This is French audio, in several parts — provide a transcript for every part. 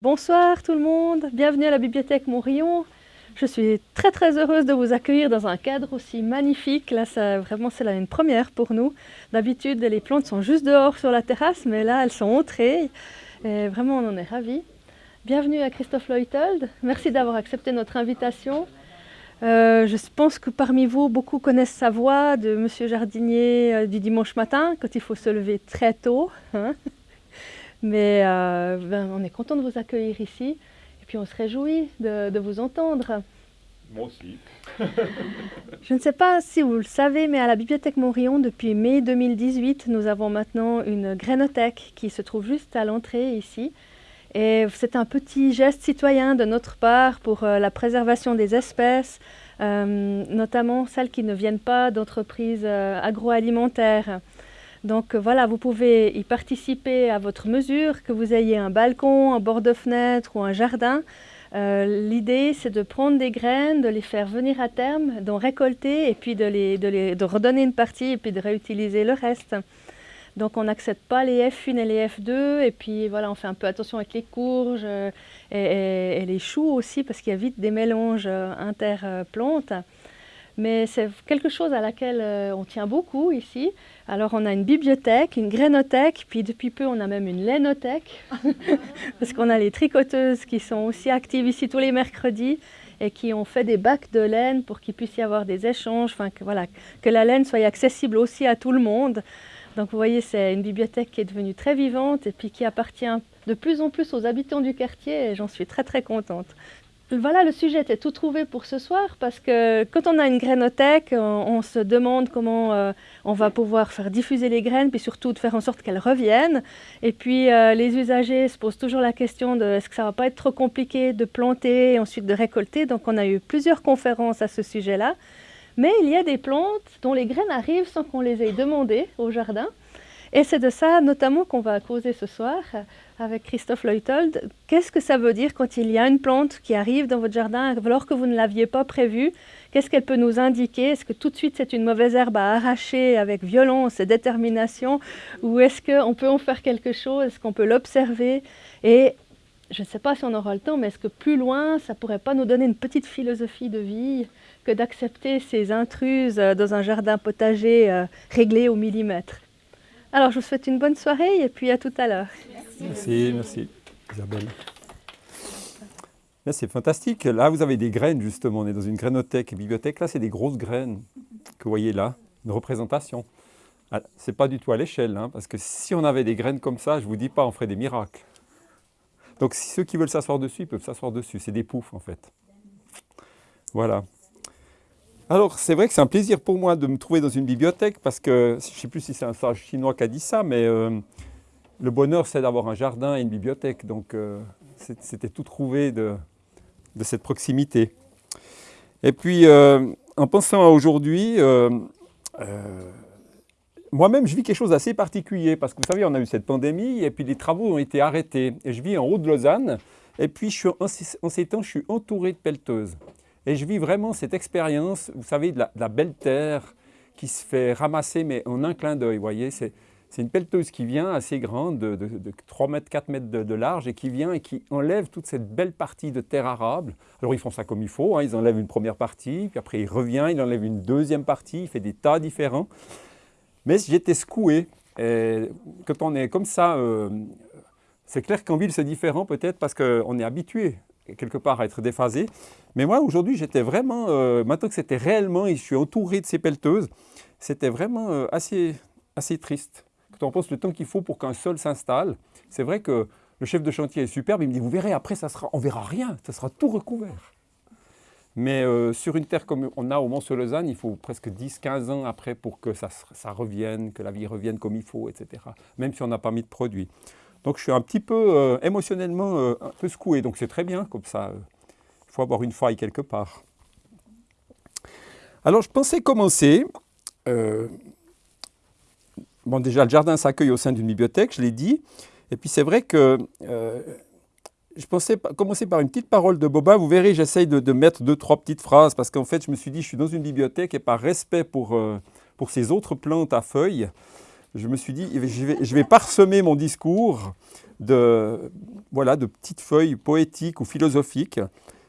Bonsoir tout le monde, bienvenue à la bibliothèque Montrion. Je suis très très heureuse de vous accueillir dans un cadre aussi magnifique. Là, ça, vraiment, c'est une première pour nous. D'habitude, les plantes sont juste dehors sur la terrasse, mais là, elles sont entrées. Et vraiment, on en est ravis. Bienvenue à Christophe Leuthold. Merci d'avoir accepté notre invitation. Euh, je pense que parmi vous, beaucoup connaissent sa voix de Monsieur Jardinier euh, du dimanche matin, quand il faut se lever très tôt. Hein. Mais euh, ben, on est content de vous accueillir ici et puis on se réjouit de, de vous entendre. Moi aussi. Je ne sais pas si vous le savez, mais à la Bibliothèque Montrion, depuis mai 2018, nous avons maintenant une grénothèque qui se trouve juste à l'entrée ici. Et c'est un petit geste citoyen de notre part pour euh, la préservation des espèces, euh, notamment celles qui ne viennent pas d'entreprises agroalimentaires. Donc euh, voilà, vous pouvez y participer à votre mesure, que vous ayez un balcon, un bord de fenêtre ou un jardin. Euh, L'idée, c'est de prendre des graines, de les faire venir à terme, d'en récolter et puis de, les, de, redonner une partie et puis de réutiliser le reste. Donc on n'accepte pas les F1 et les F2 et puis voilà, on fait un peu attention avec les courges euh, et, et, et les choux aussi parce qu'il y a vite des mélanges interplantes. Mais c'est quelque chose à laquelle euh, on tient beaucoup ici. Alors on a une bibliothèque, une grainothèque, puis depuis peu on a même une lainothèque, parce qu'on a les tricoteuses qui sont aussi actives ici tous les mercredis et qui ont fait des bacs de laine pour qu'il puisse y avoir des échanges, que, voilà, que la laine soit accessible aussi à tout le monde. Donc vous voyez, c'est une bibliothèque qui est devenue très vivante et puis qui appartient de plus en plus aux habitants du quartier et j'en suis très très contente. Voilà, le sujet était tout trouvé pour ce soir parce que quand on a une grainothèque, on, se demande comment euh, on va pouvoir faire diffuser les graines, puis surtout de faire en sorte qu'elles reviennent. Et puis euh, les usagers se posent toujours la question de est-ce que ça va pas être trop compliqué de planter et ensuite de récolter? Donc on a eu plusieurs conférences à ce sujet-là. Mais il y a des plantes dont les graines arrivent sans qu'on les ait demandées au jardin. Et c'est de ça notamment qu'on va causer ce soir avec Christophe Leuthold. Qu'est-ce que ça veut dire quand il y a une plante qui arrive dans votre jardin alors que vous ne l'aviez pas prévue? Qu'est-ce qu'elle peut nous indiquer? Est-ce que tout de suite c'est une mauvaise herbe à arracher avec violence et détermination? Ou est-ce qu'on peut en faire quelque chose? Est-ce qu'on peut l'observer? Et je ne sais pas si on aura le temps, mais est-ce que plus loin, ça ne pourrait pas nous donner une petite philosophie de vie que d'accepter ces intruses dans un jardin potager euh, réglé au millimètre? Alors, je vous souhaite une bonne soirée et puis à tout à l'heure. Merci, merci Isabelle. C'est fantastique. Là, vous avez des graines, justement. On est dans une grainothèque bibliothèque. Là, c'est des grosses graines que vous voyez là, une représentation. Ah, Ce n'est pas du tout à l'échelle, hein, parce que si on avait des graines comme ça, je ne vous dis pas, on ferait des miracles. Donc, ceux qui veulent s'asseoir dessus, ils peuvent s'asseoir dessus. C'est des poufs, en fait. Voilà. Alors, c'est vrai que c'est un plaisir pour moi de me trouver dans une bibliothèque parce que, je ne sais plus si c'est un sage chinois qui a dit ça, mais euh, le bonheur, c'est d'avoir un jardin et une bibliothèque. Donc, euh, c'était tout trouvé de, cette proximité. Et puis, euh, en pensant à aujourd'hui, moi-même, je vis quelque chose d'assez particulier parce que, vous savez, on a eu cette pandémie et puis les travaux ont été arrêtés. Et je vis en haut de Lausanne et puis, en, en ces temps, je suis entouré de pelleteuses. Et je vis vraiment cette expérience, vous savez, de la, belle terre qui se fait ramasser, mais en un clin d'œil, vous voyez. C'est une pelleteuse qui vient assez grande, de, de, de 3 mètres, 4 mètres de, de, large, et qui vient et qui enlève toute cette belle partie de terre arable. Alors ils font ça comme il faut, hein, ils enlèvent une première partie, puis après il revient, il enlève une deuxième partie, il fait des tas différents. Mais j'étais secoué. Et quand on est comme ça, euh, c'est clair qu'en ville c'est différent peut-être parce qu'on est habitué quelque part à être déphasé. Mais moi, aujourd'hui, j'étais vraiment, euh, maintenant que c'était réellement, et je suis entouré de ces pelleteuses, c'était vraiment euh, assez, assez triste. Quand on pense le temps qu'il faut pour qu'un sol s'installe, c'est vrai que le chef de chantier est superbe, il me dit, vous verrez, après, ça sera, on verra rien, ça sera tout recouvert. Mais euh, sur une terre comme on a au Mont-sur-Lausanne, il faut presque 10-15 ans après pour que ça, ça revienne, que la vie revienne comme il faut, etc. Même si on n'a pas mis de produit. Donc je suis un petit peu euh, émotionnellement euh, un peu secoué, donc c'est très bien comme ça. Il faut avoir une faille quelque part. Alors je pensais commencer. Euh, bon déjà le jardin s'accueille au sein d'une bibliothèque, je l'ai dit. Et puis c'est vrai que euh, je pensais commencer par une petite parole de Boba. Vous verrez, j'essaye de, de, mettre deux, trois petites phrases parce qu'en fait je me suis dit je suis dans une bibliothèque et par respect pour, euh, pour ces autres plantes à feuilles, je me suis dit, je vais, parsemer mon discours de, voilà, de petites feuilles poétiques ou philosophiques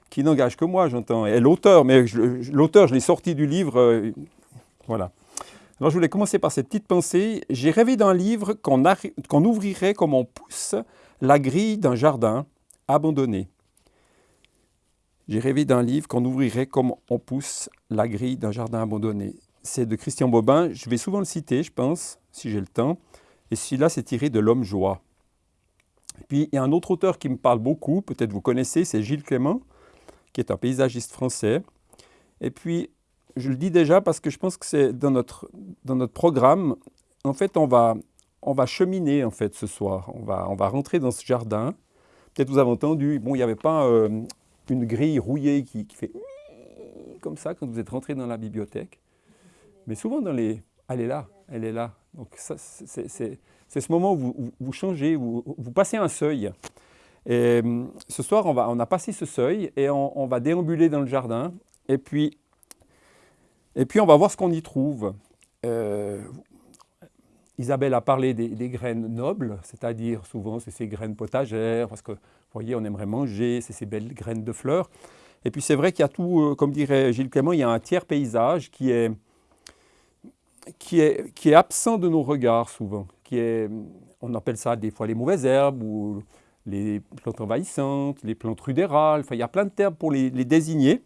qui n'engagent que moi, j'entends. Et l'auteur, mais l'auteur, je l'ai sorti du livre, euh, voilà. Alors je voulais commencer par cette petite pensée. J'ai rêvé d'un livre qu'on ouvrirait comme on pousse la grille d'un jardin abandonné. J'ai rêvé d'un livre qu'on ouvrirait comme on pousse la grille d'un jardin abandonné. C'est de Christian Bobin. Je vais souvent le citer, je pense, si j'ai le temps. Et celui-là, c'est tiré de L'Homme Joie. Et puis, il y a un autre auteur qui me parle beaucoup, peut-être vous connaissez, c'est Gilles Clément, qui est un paysagiste français. Et puis, je le dis déjà parce que je pense que c'est dans notre, dans notre programme, en fait, on va, on va cheminer en fait ce soir. On va, on va rentrer dans ce jardin. Peut-être vous avez entendu, bon, il n'y avait pas euh, une grille rouillée qui, fait comme ça quand vous êtes rentré dans la bibliothèque. Mais souvent dans les... Elle est là, elle est là. Donc c'est ce moment où vous, changez, où vous passez un seuil. Et ce soir, on, va, on a passé ce seuil et on, va déambuler dans le jardin. Et puis, et puis on va voir ce qu'on y trouve. Euh, Isabelle a parlé des, des graines nobles, c'est-à-dire souvent c'est ces graines potagères, parce que vous voyez, on aimerait manger, c'est ces belles graines de fleurs. Et puis c'est vrai qu'il y a tout, euh, comme dirait Gilles Clément, il y a un tiers paysage qui est, qui est, absent de nos regards souvent. Qui est, on appelle ça des fois les mauvaises herbes ou les plantes envahissantes, les plantes rudérales. Enfin, il y a plein de termes pour les, désigner.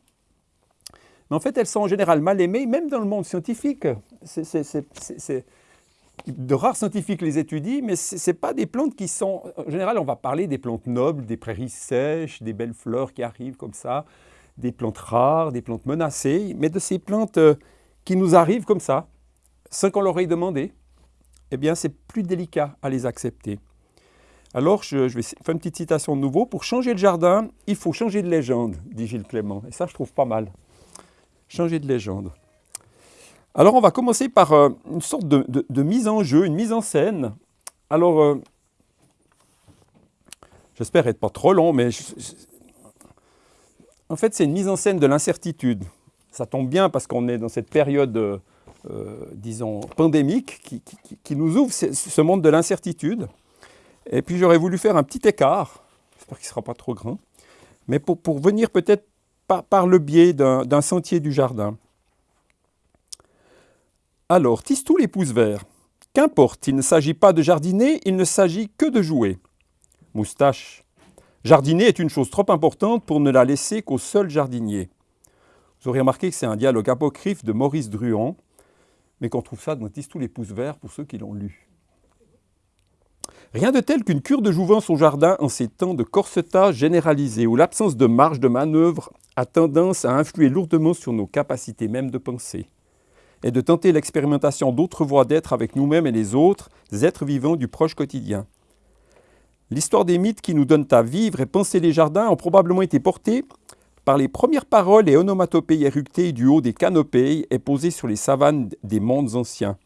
Mais en fait, elles sont en général mal aimées, même dans le monde scientifique. C'est de rares scientifiques les étudient, mais ce n'est pas des plantes qui sont... En général, on va parler des plantes nobles, des prairies sèches, des belles fleurs qui arrivent comme ça, des plantes rares, des plantes menacées, mais de ces plantes euh, qui nous arrivent comme ça, sans qu'on leur ait demandé, eh bien, c'est plus délicat à les accepter. Alors, je, vais faire une petite citation de nouveau. Pour changer le jardin, il faut changer de légende, dit Gilles Clément. Et ça, je trouve pas mal. Changer de légende. Alors on va commencer par euh, une sorte de, mise en jeu, une mise en scène. Alors, euh, j'espère être pas trop long, mais en fait c'est une mise en scène de l'incertitude. Ça tombe bien parce qu'on est dans cette période, euh, disons, pandémique qui, nous ouvre ce, monde de l'incertitude. Et puis j'aurais voulu faire un petit écart, j'espère qu'il ne sera pas trop grand, mais pour, venir peut-être par le biais d'un sentier du jardin. Alors, tous les pouces verts. Qu'importe, il ne s'agit pas de jardiner, il ne s'agit que de jouer. Moustache. Jardiner est une chose trop importante pour ne la laisser qu'au seul jardinier. Vous aurez remarqué que c'est un dialogue apocryphe de Maurice Druon, mais qu'on trouve ça dans tous les pouces verts pour ceux qui l'ont lu. Rien de tel qu'une cure de jouvence au jardin en ces temps de corsetage généralisé, où l'absence de marge de manœuvre a tendance à influer lourdement sur nos capacités même de penser et de tenter l'expérimentation d'autres voies d'être avec nous-mêmes et les autres, êtres vivants du proche quotidien. L'histoire des mythes qui nous donnent à vivre et penser les jardins ont probablement été portées par les premières paroles et onomatopées éructées du haut des canopées et posées sur les savanes des mondes anciens.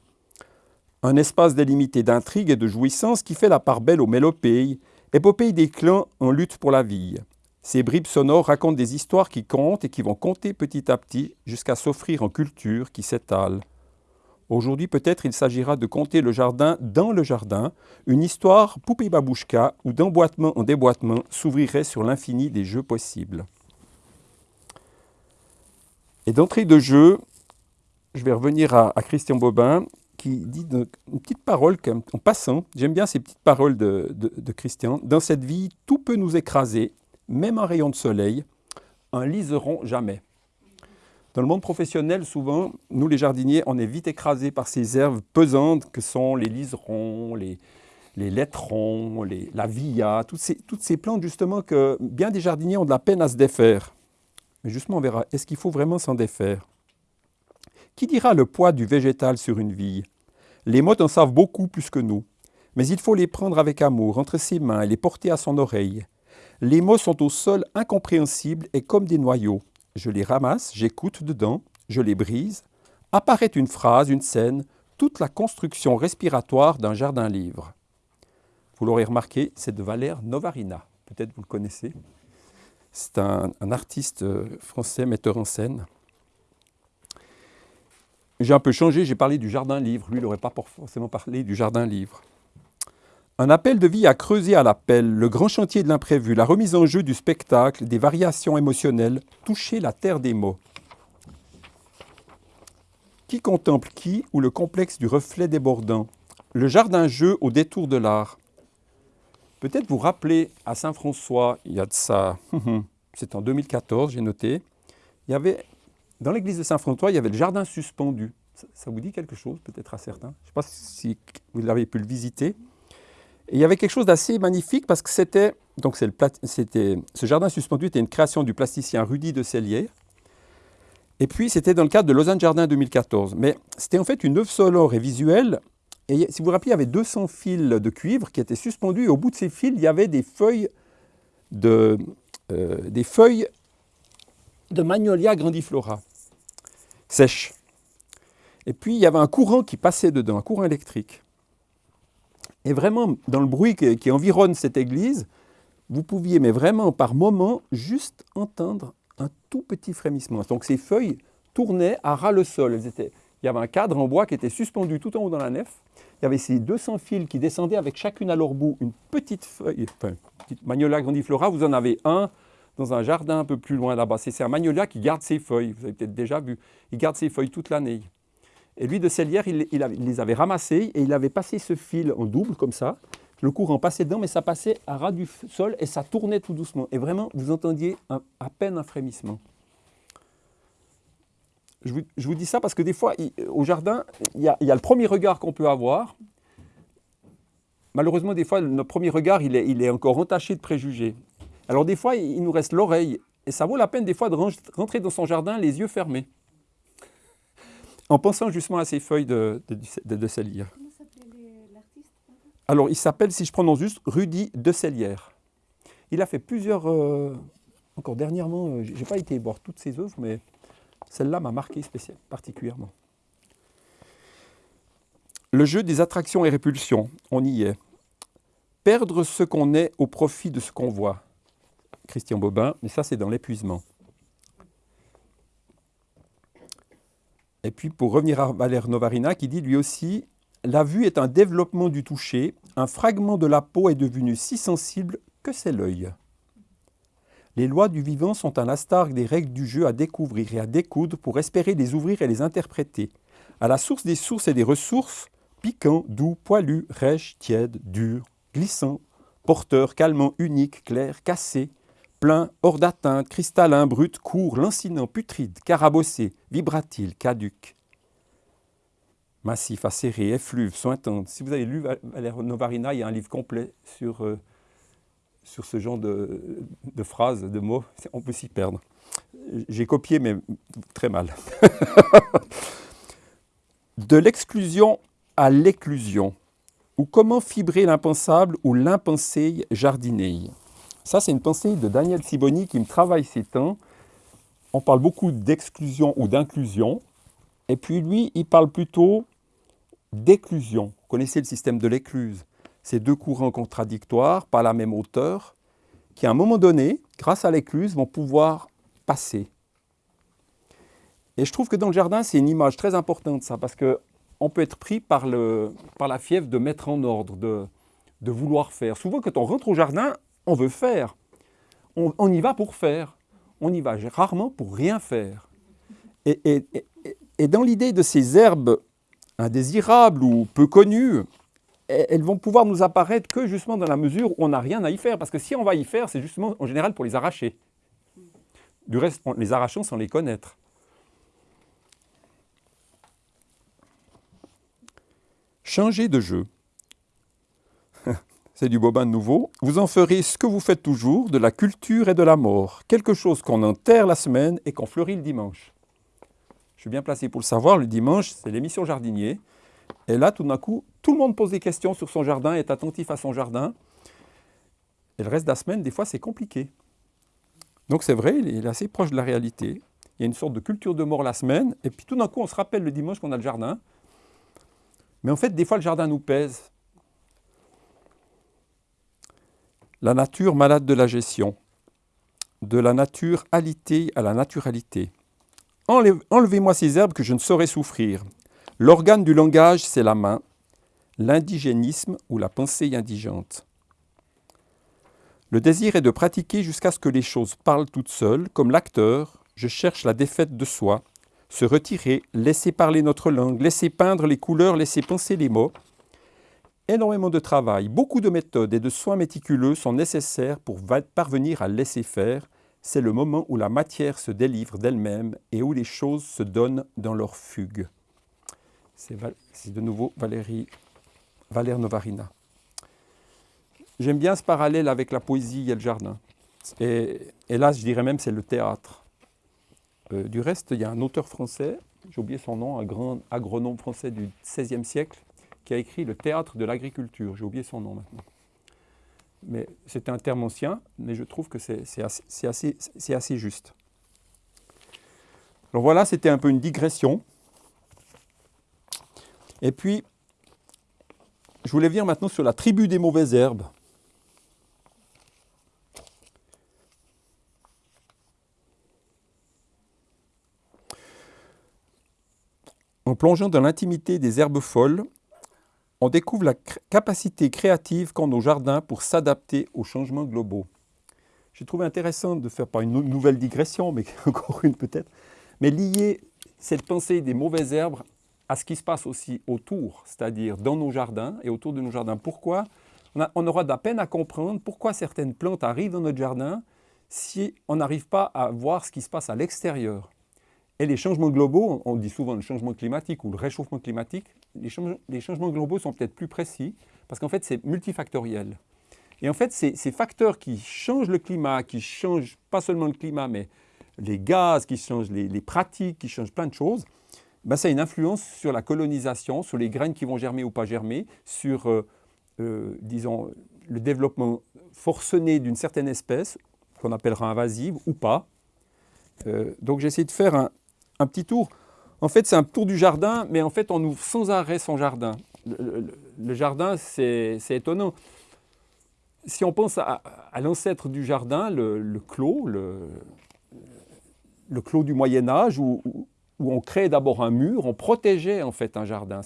Un espace délimité d'intrigue et de jouissance qui fait la part belle aux mélopées, épopée des clans en lutte pour la vie. Ces bribes sonores racontent des histoires qui comptent et qui vont compter petit à petit jusqu'à s'offrir en culture qui s'étale. Aujourd'hui, peut-être il s'agira de compter le jardin dans le jardin, une histoire poupée babouchka où d'emboîtement en déboîtement s'ouvrirait sur l'infini des jeux possibles. Et d'entrée de jeu, je vais revenir à, Christian Bobin qui dit une petite parole en passant. J'aime bien ces petites paroles de Christian. Dans cette vie, tout peut nous écraser, même un rayon de soleil, un liseron jamais. Dans le monde professionnel, souvent, nous les jardiniers, on est vite écrasés par ces herbes pesantes que sont les liserons, les, les lettrons, la via, toutes ces, toutes ces plantes justement que bien des jardiniers ont de la peine à se défaire. Mais justement, on verra, est-ce qu'il faut vraiment s'en défaire? Qui dira le poids du végétal sur une vie? Les mottes en savent beaucoup plus que nous, mais il faut les prendre avec amour entre ses mains et les porter à son oreille. Les mots sont au sol incompréhensibles et comme des noyaux. Je les ramasse, j'écoute dedans, je les brise. Apparaît une phrase, une scène, toute la construction respiratoire d'un jardin-livre. Vous l'aurez remarqué, c'est de Valère Novarina. Peut-être vous le connaissez. C'est un, artiste euh, français, metteur en scène. J'ai un peu changé, j'ai parlé du jardin-livre. Lui, il n'aurait pas forcément parlé du jardin-livre. Un appel de vie à creuser à l'appel, le grand chantier de l'imprévu, la remise en jeu du spectacle, des variations émotionnelles, toucher la terre des mots. Qui contemple qui ou le complexe du reflet débordant? Le jardin-jeu au détour de l'art. Peut-être vous rappeler à Saint-François, il y a de ça, c'est en 2014, j'ai noté, il y avait, dans l'église de Saint-François, il y avait le jardin suspendu. Ça, vous dit quelque chose, peut-être à certains? Je ne sais pas si vous avez pu le visiter. Et il y avait quelque chose d'assez magnifique parce que c'était, donc c'était, ce jardin suspendu était une création du plasticien Rudy de Cellier. Et puis c'était dans le cadre de Lausanne Jardin 2014. Mais c'était en fait une œuvre sonore et visuelle. Et si vous vous rappelez, il y avait 200 fils de cuivre qui étaient suspendus. Et au bout de ces fils, il y avait des feuilles de, euh, des feuilles de Magnolia grandiflora, sèches. Et puis il y avait un courant qui passait dedans, un courant électrique. Et vraiment, dans le bruit qui, environne cette église, vous pouviez, mais vraiment par moment, juste entendre un tout petit frémissement. Donc ces feuilles tournaient à ras le sol. il y avait un cadre en bois qui était suspendu tout en haut dans la nef. Il y avait ces 200 fils qui descendaient avec chacune à leur bout une petite feuille, enfin, petite magnolia grandiflora. Vous en avez un dans un jardin un peu plus loin là-bas. C'est un magnolia qui garde ses feuilles. Vous avez peut-être déjà vu. Il garde ses feuilles toute l'année. Et lui, de Cellière, il, les avait ramassés et il avait passé ce fil en double, comme ça. Le courant passait dedans, mais ça passait à ras du sol et ça tournait tout doucement. Et vraiment, vous entendiez à peine un frémissement. Je vous, dis ça parce que des fois, au jardin, il y, a, le premier regard qu'on peut avoir. Malheureusement, des fois, notre premier regard, il est, il est encore entaché de préjugés. Alors des fois, il nous reste l'oreille. Et ça vaut la peine des fois de rentrer dans son jardin les yeux fermés en pensant justement à ces feuilles de, de, de, de Comment l'artiste Alors, il s'appelle, si je prononce juste, Rudy de Cellière. Il a fait plusieurs... Euh, encore dernièrement, euh, je n'ai pas été voir toutes ses œuvres, mais celle-là m'a marqué particulièrement. Le jeu des attractions et répulsions, on y est. Perdre ce qu'on est au profit de ce qu'on voit. Christian Bobin, mais ça c'est dans l'épuisement. Et puis pour revenir à Valère Novarina qui dit lui aussi « La vue est un développement du toucher, un fragment de la peau est devenu si sensible que c'est l'œil. Les lois du vivant sont un astarque des règles du jeu à découvrir et à découdre pour espérer les ouvrir et les interpréter. À la source des sources et des ressources, piquant, doux, poilu, rêche, tiède, dur, glissant, porteur, calmant, unique, clair, cassé, plein, hors d'atteinte, cristallin, brut, court, lancinant, putride, carabossé, vibratile, caduc. Massif, acéré, effluve, sointante. Si vous avez lu Valère Novarina, il y a un livre complet sur, euh, sur ce genre de, phrases, de mots. On peut s'y perdre. J'ai copié, mais très mal. de l'exclusion à l'éclusion, ou comment fibrer l'impensable ou l'impensé jardiner. Ça, c'est une pensée de Daniel Siboni qui me travaille ces temps. On parle beaucoup d'exclusion ou d'inclusion. Et puis lui, il parle plutôt d'éclusion. Vous connaissez le système de l'écluse. Ces deux courants contradictoires, pas la même hauteur, qui à un moment donné, grâce à l'écluse, vont pouvoir passer. Et je trouve que dans le jardin, c'est une image très importante, ça, parce qu'on peut être pris par, la fièvre de mettre en ordre, de vouloir faire. Souvent, quand on rentre au jardin, on veut faire. On, y va pour faire. On y va rarement pour rien faire. Et, dans l'idée de ces herbes indésirables ou peu connues, elles vont pouvoir nous apparaître que justement dans la mesure où on n'a rien à y faire. Parce que si on va y faire, c'est justement en général pour les arracher. Du reste, les arrachons sans les connaître. Changer de jeu c'est du bobin nouveau, vous en ferez ce que vous faites toujours, de la culture et de la mort, quelque chose qu'on enterre la semaine et qu'on fleurit le dimanche. Je suis bien placé pour le savoir, le dimanche, c'est l'émission jardinier. Et là, tout d'un coup, tout le monde pose des questions sur son jardin, est attentif à son jardin. Et le reste de la semaine, des fois, c'est compliqué. Donc c'est vrai, il est assez proche de la réalité. Il y a une sorte de culture de mort la semaine, et puis tout d'un coup, on se rappelle le dimanche qu'on a le jardin. Mais en fait, des fois, le jardin nous pèse. La nature malade de la gestion. De la nature alitée à la naturalité. Enlevez-moi ces herbes que je ne saurais souffrir. L'organe du langage, c'est la main. l'indigénisme ou la pensée indigente. Le désir est de pratiquer jusqu'à ce que les choses parlent toutes seules, comme l'acteur, je cherche la défaite de soi, se retirer, laisser parler notre langue, laisser peindre les couleurs, laisser penser les mots. Énormément de travail, beaucoup de méthodes et de soins méticuleux sont nécessaires pour parvenir à laisser faire. C'est le moment où la matière se délivre d'elle-même et où les choses se donnent dans leur fugue. C'est de nouveau Valérie, Valère Novarina. J'aime bien ce parallèle avec la poésie et le jardin. Et, là, je dirais même c'est le théâtre. Euh, du reste, il y a un auteur français, j'ai oublié son nom, un grand agronome français du XVIe siècle, qui a écrit Le théâtre de l'agriculture. J'ai oublié son nom maintenant. Mais c'est un terme ancien, mais je trouve que c'est assez, juste. Alors voilà, c'était un peu une digression. Et puis, je voulais venir maintenant sur la tribu des mauvaises herbes. En plongeant dans l'intimité des herbes folles, on découvre la capacité créative qu'ont nos jardins pour s'adapter aux changements globaux. J'ai trouvé intéressant de faire pas une nouvelle digression, mais encore une peut-être, mais lier cette pensée des mauvaises herbes à ce qui se passe aussi autour, c'est-à-dire dans nos jardins et autour de nos jardins. Pourquoi on, aura de la peine à comprendre pourquoi certaines plantes arrivent dans notre jardin si on n'arrive pas à voir ce qui se passe à l'extérieur. Et les changements globaux, on dit souvent le changement climatique ou le réchauffement climatique, les, changements globaux sont peut-être plus précis parce qu'en fait c'est multifactoriel. Et en fait, ces, facteurs qui changent le climat, qui changent pas seulement le climat, mais les gaz, qui changent les, pratiques, qui changent plein de choses, ben, ça a une influence sur la colonisation, sur les graines qui vont germer ou pas germer, sur, euh, euh, disons, le développement forcené d'une certaine espèce, qu'on appellera invasive ou pas. Euh, donc j'ai essayé de faire un, petit tour. En fait, c'est un tour du jardin, mais en fait, on ouvre sans arrêt son jardin. Le, jardin, c'est étonnant. Si on pense à, l'ancêtre du jardin, le, clos, le, clos du Moyen Âge, où, on créait d'abord un mur, on protégeait en fait un jardin.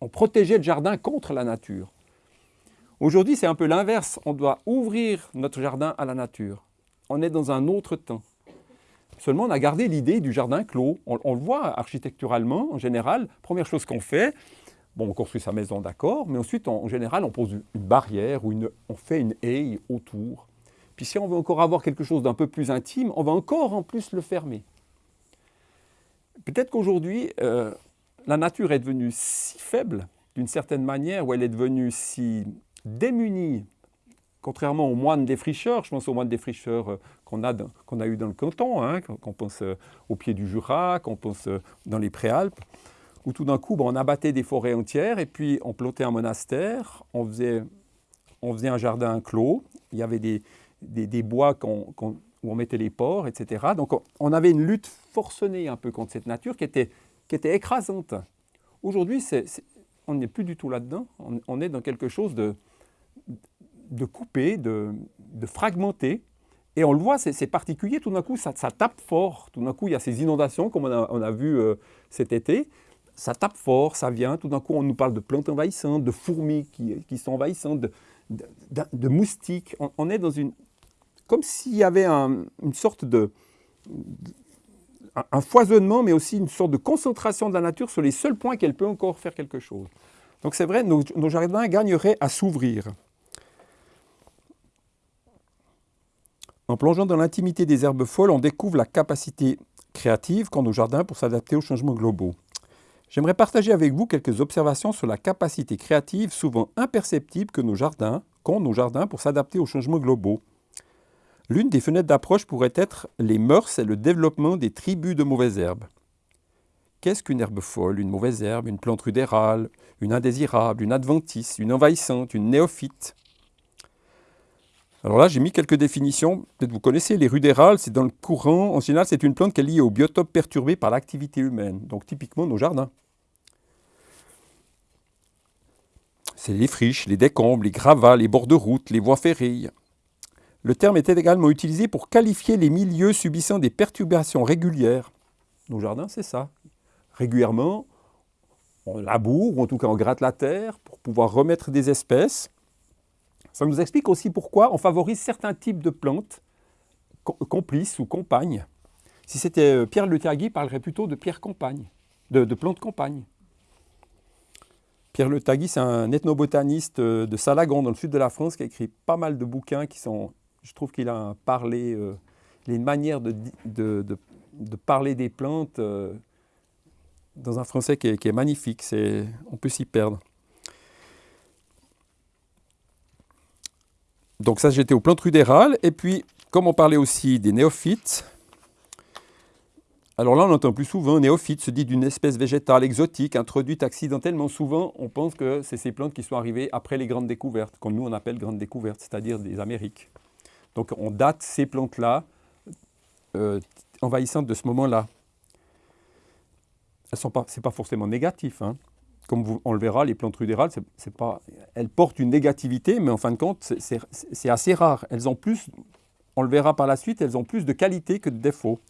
on protégeait le jardin contre la nature. Aujourd'hui, c'est un peu l'inverse. On doit ouvrir notre jardin à la nature. On est dans un autre temps. Seulement, on a gardé l'idée du jardin clos. On, le voit architecturalement, en général. Première chose qu'on fait, on construit sa maison, d'accord, mais ensuite, en général, on pose une barrière ou on fait une haie autour. Puis si on veut encore avoir quelque chose d'un peu plus intime, on va encore en plus le fermer. Peut-être qu'aujourd'hui, euh, la nature est devenue si faible, d'une certaine manière, ou elle est devenue si démunie contrairement aux moines défricheurs, je pense aux moines défricheurs euh, qu'on a, qu'on a eu dans le canton, hein, qu'on pense euh, au pied du Jura, qu'on pense euh, dans les Préalpes, où tout d'un coup, on abattait des forêts entières et puis on plantait un monastère, on faisait, un jardin clos, il y avait des, bois où on mettait les porcs, etc. Donc on, avait une lutte forcenée un peu contre cette nature qui était, qui était écrasante. Aujourd'hui, on n'est plus du tout là-dedans, on est dans quelque chose de de couper, de, fragmenter. Et on le voit, c'est particulier, tout d'un coup, ça, tape fort. Tout d'un coup, il y a ces inondations, comme on a, vu euh, cet été. Ça tape fort, ça vient. Tout d'un coup, on nous parle de plantes envahissantes, de fourmis qui, sont envahissantes, de, moustiques. On, est dans une... Comme s'il y avait une sorte de, un foisonnement, mais aussi une sorte de concentration de la nature sur les seuls points qu'elle peut encore faire quelque chose. Donc c'est vrai, nos jardins gagneraient à s'ouvrir. En plongeant dans l'intimité des herbes folles, on découvre la capacité créative qu'ont nos jardins pour s'adapter aux changements globaux. J'aimerais partager avec vous quelques observations sur la capacité créative souvent imperceptible que nos jardins, qu'ont nos jardins pour s'adapter aux changements globaux. L'une des fenêtres d'approche pourrait être les mœurs et le développement des tribus de mauvaises herbes. Qu'est-ce qu'une herbe folle, une mauvaise herbe, une plante rudérale, une indésirable, une adventice, une envahissante, une néophyte? Alors là, j'ai mis quelques définitions. Peut-être vous connaissez les rudérales, c'est dans le courant. En général, c'est une plante qui est liée au biotope perturbé par l'activité humaine. Donc typiquement nos jardins. C'est les friches, les décombres, les gravats, les bords de route, les voies ferrées. Le terme était également utilisé pour qualifier les milieux subissant des perturbations régulières. Nos jardins, c'est ça. Régulièrement, on laboure, ou en tout cas on gratte la terre pour pouvoir remettre des espèces. Ça nous explique aussi pourquoi on favorise certains types de plantes complices ou compagnes. Si c'était euh, Pierre Le Tagui, il parlerait plutôt de pierre compagne, de, plantes compagne. Pierre Le Tagui, c'est un ethnobotaniste euh, de Salagon, dans le sud de la France, qui a écrit pas mal de bouquins qui sont... Je trouve qu'il a parlé, euh, il a une manière de, de, de, parler des plantes euh, dans un français qui est, qui est magnifique. on peut s'y perdre. Donc ça, j'étais aux plantes rudérales. Et puis, comme on parlait aussi des néophytes, alors là, on entend plus souvent néophyte se dit d'une espèce végétale exotique introduite accidentellement. Souvent, on pense que c'est ces plantes qui sont arrivées après les grandes découvertes, comme nous on appelle grandes découvertes, c'est-à-dire des Amériques. Donc on date ces plantes-là euh, envahissantes de ce moment-là. Ce n'est pas, forcément négatif. Hein. Comme on le verra, les plantes rudérales, elles portent une négativité, mais en fin de compte, c'est assez rare. Elles ont plus, on le verra par la suite, elles ont plus de qualité que de défauts.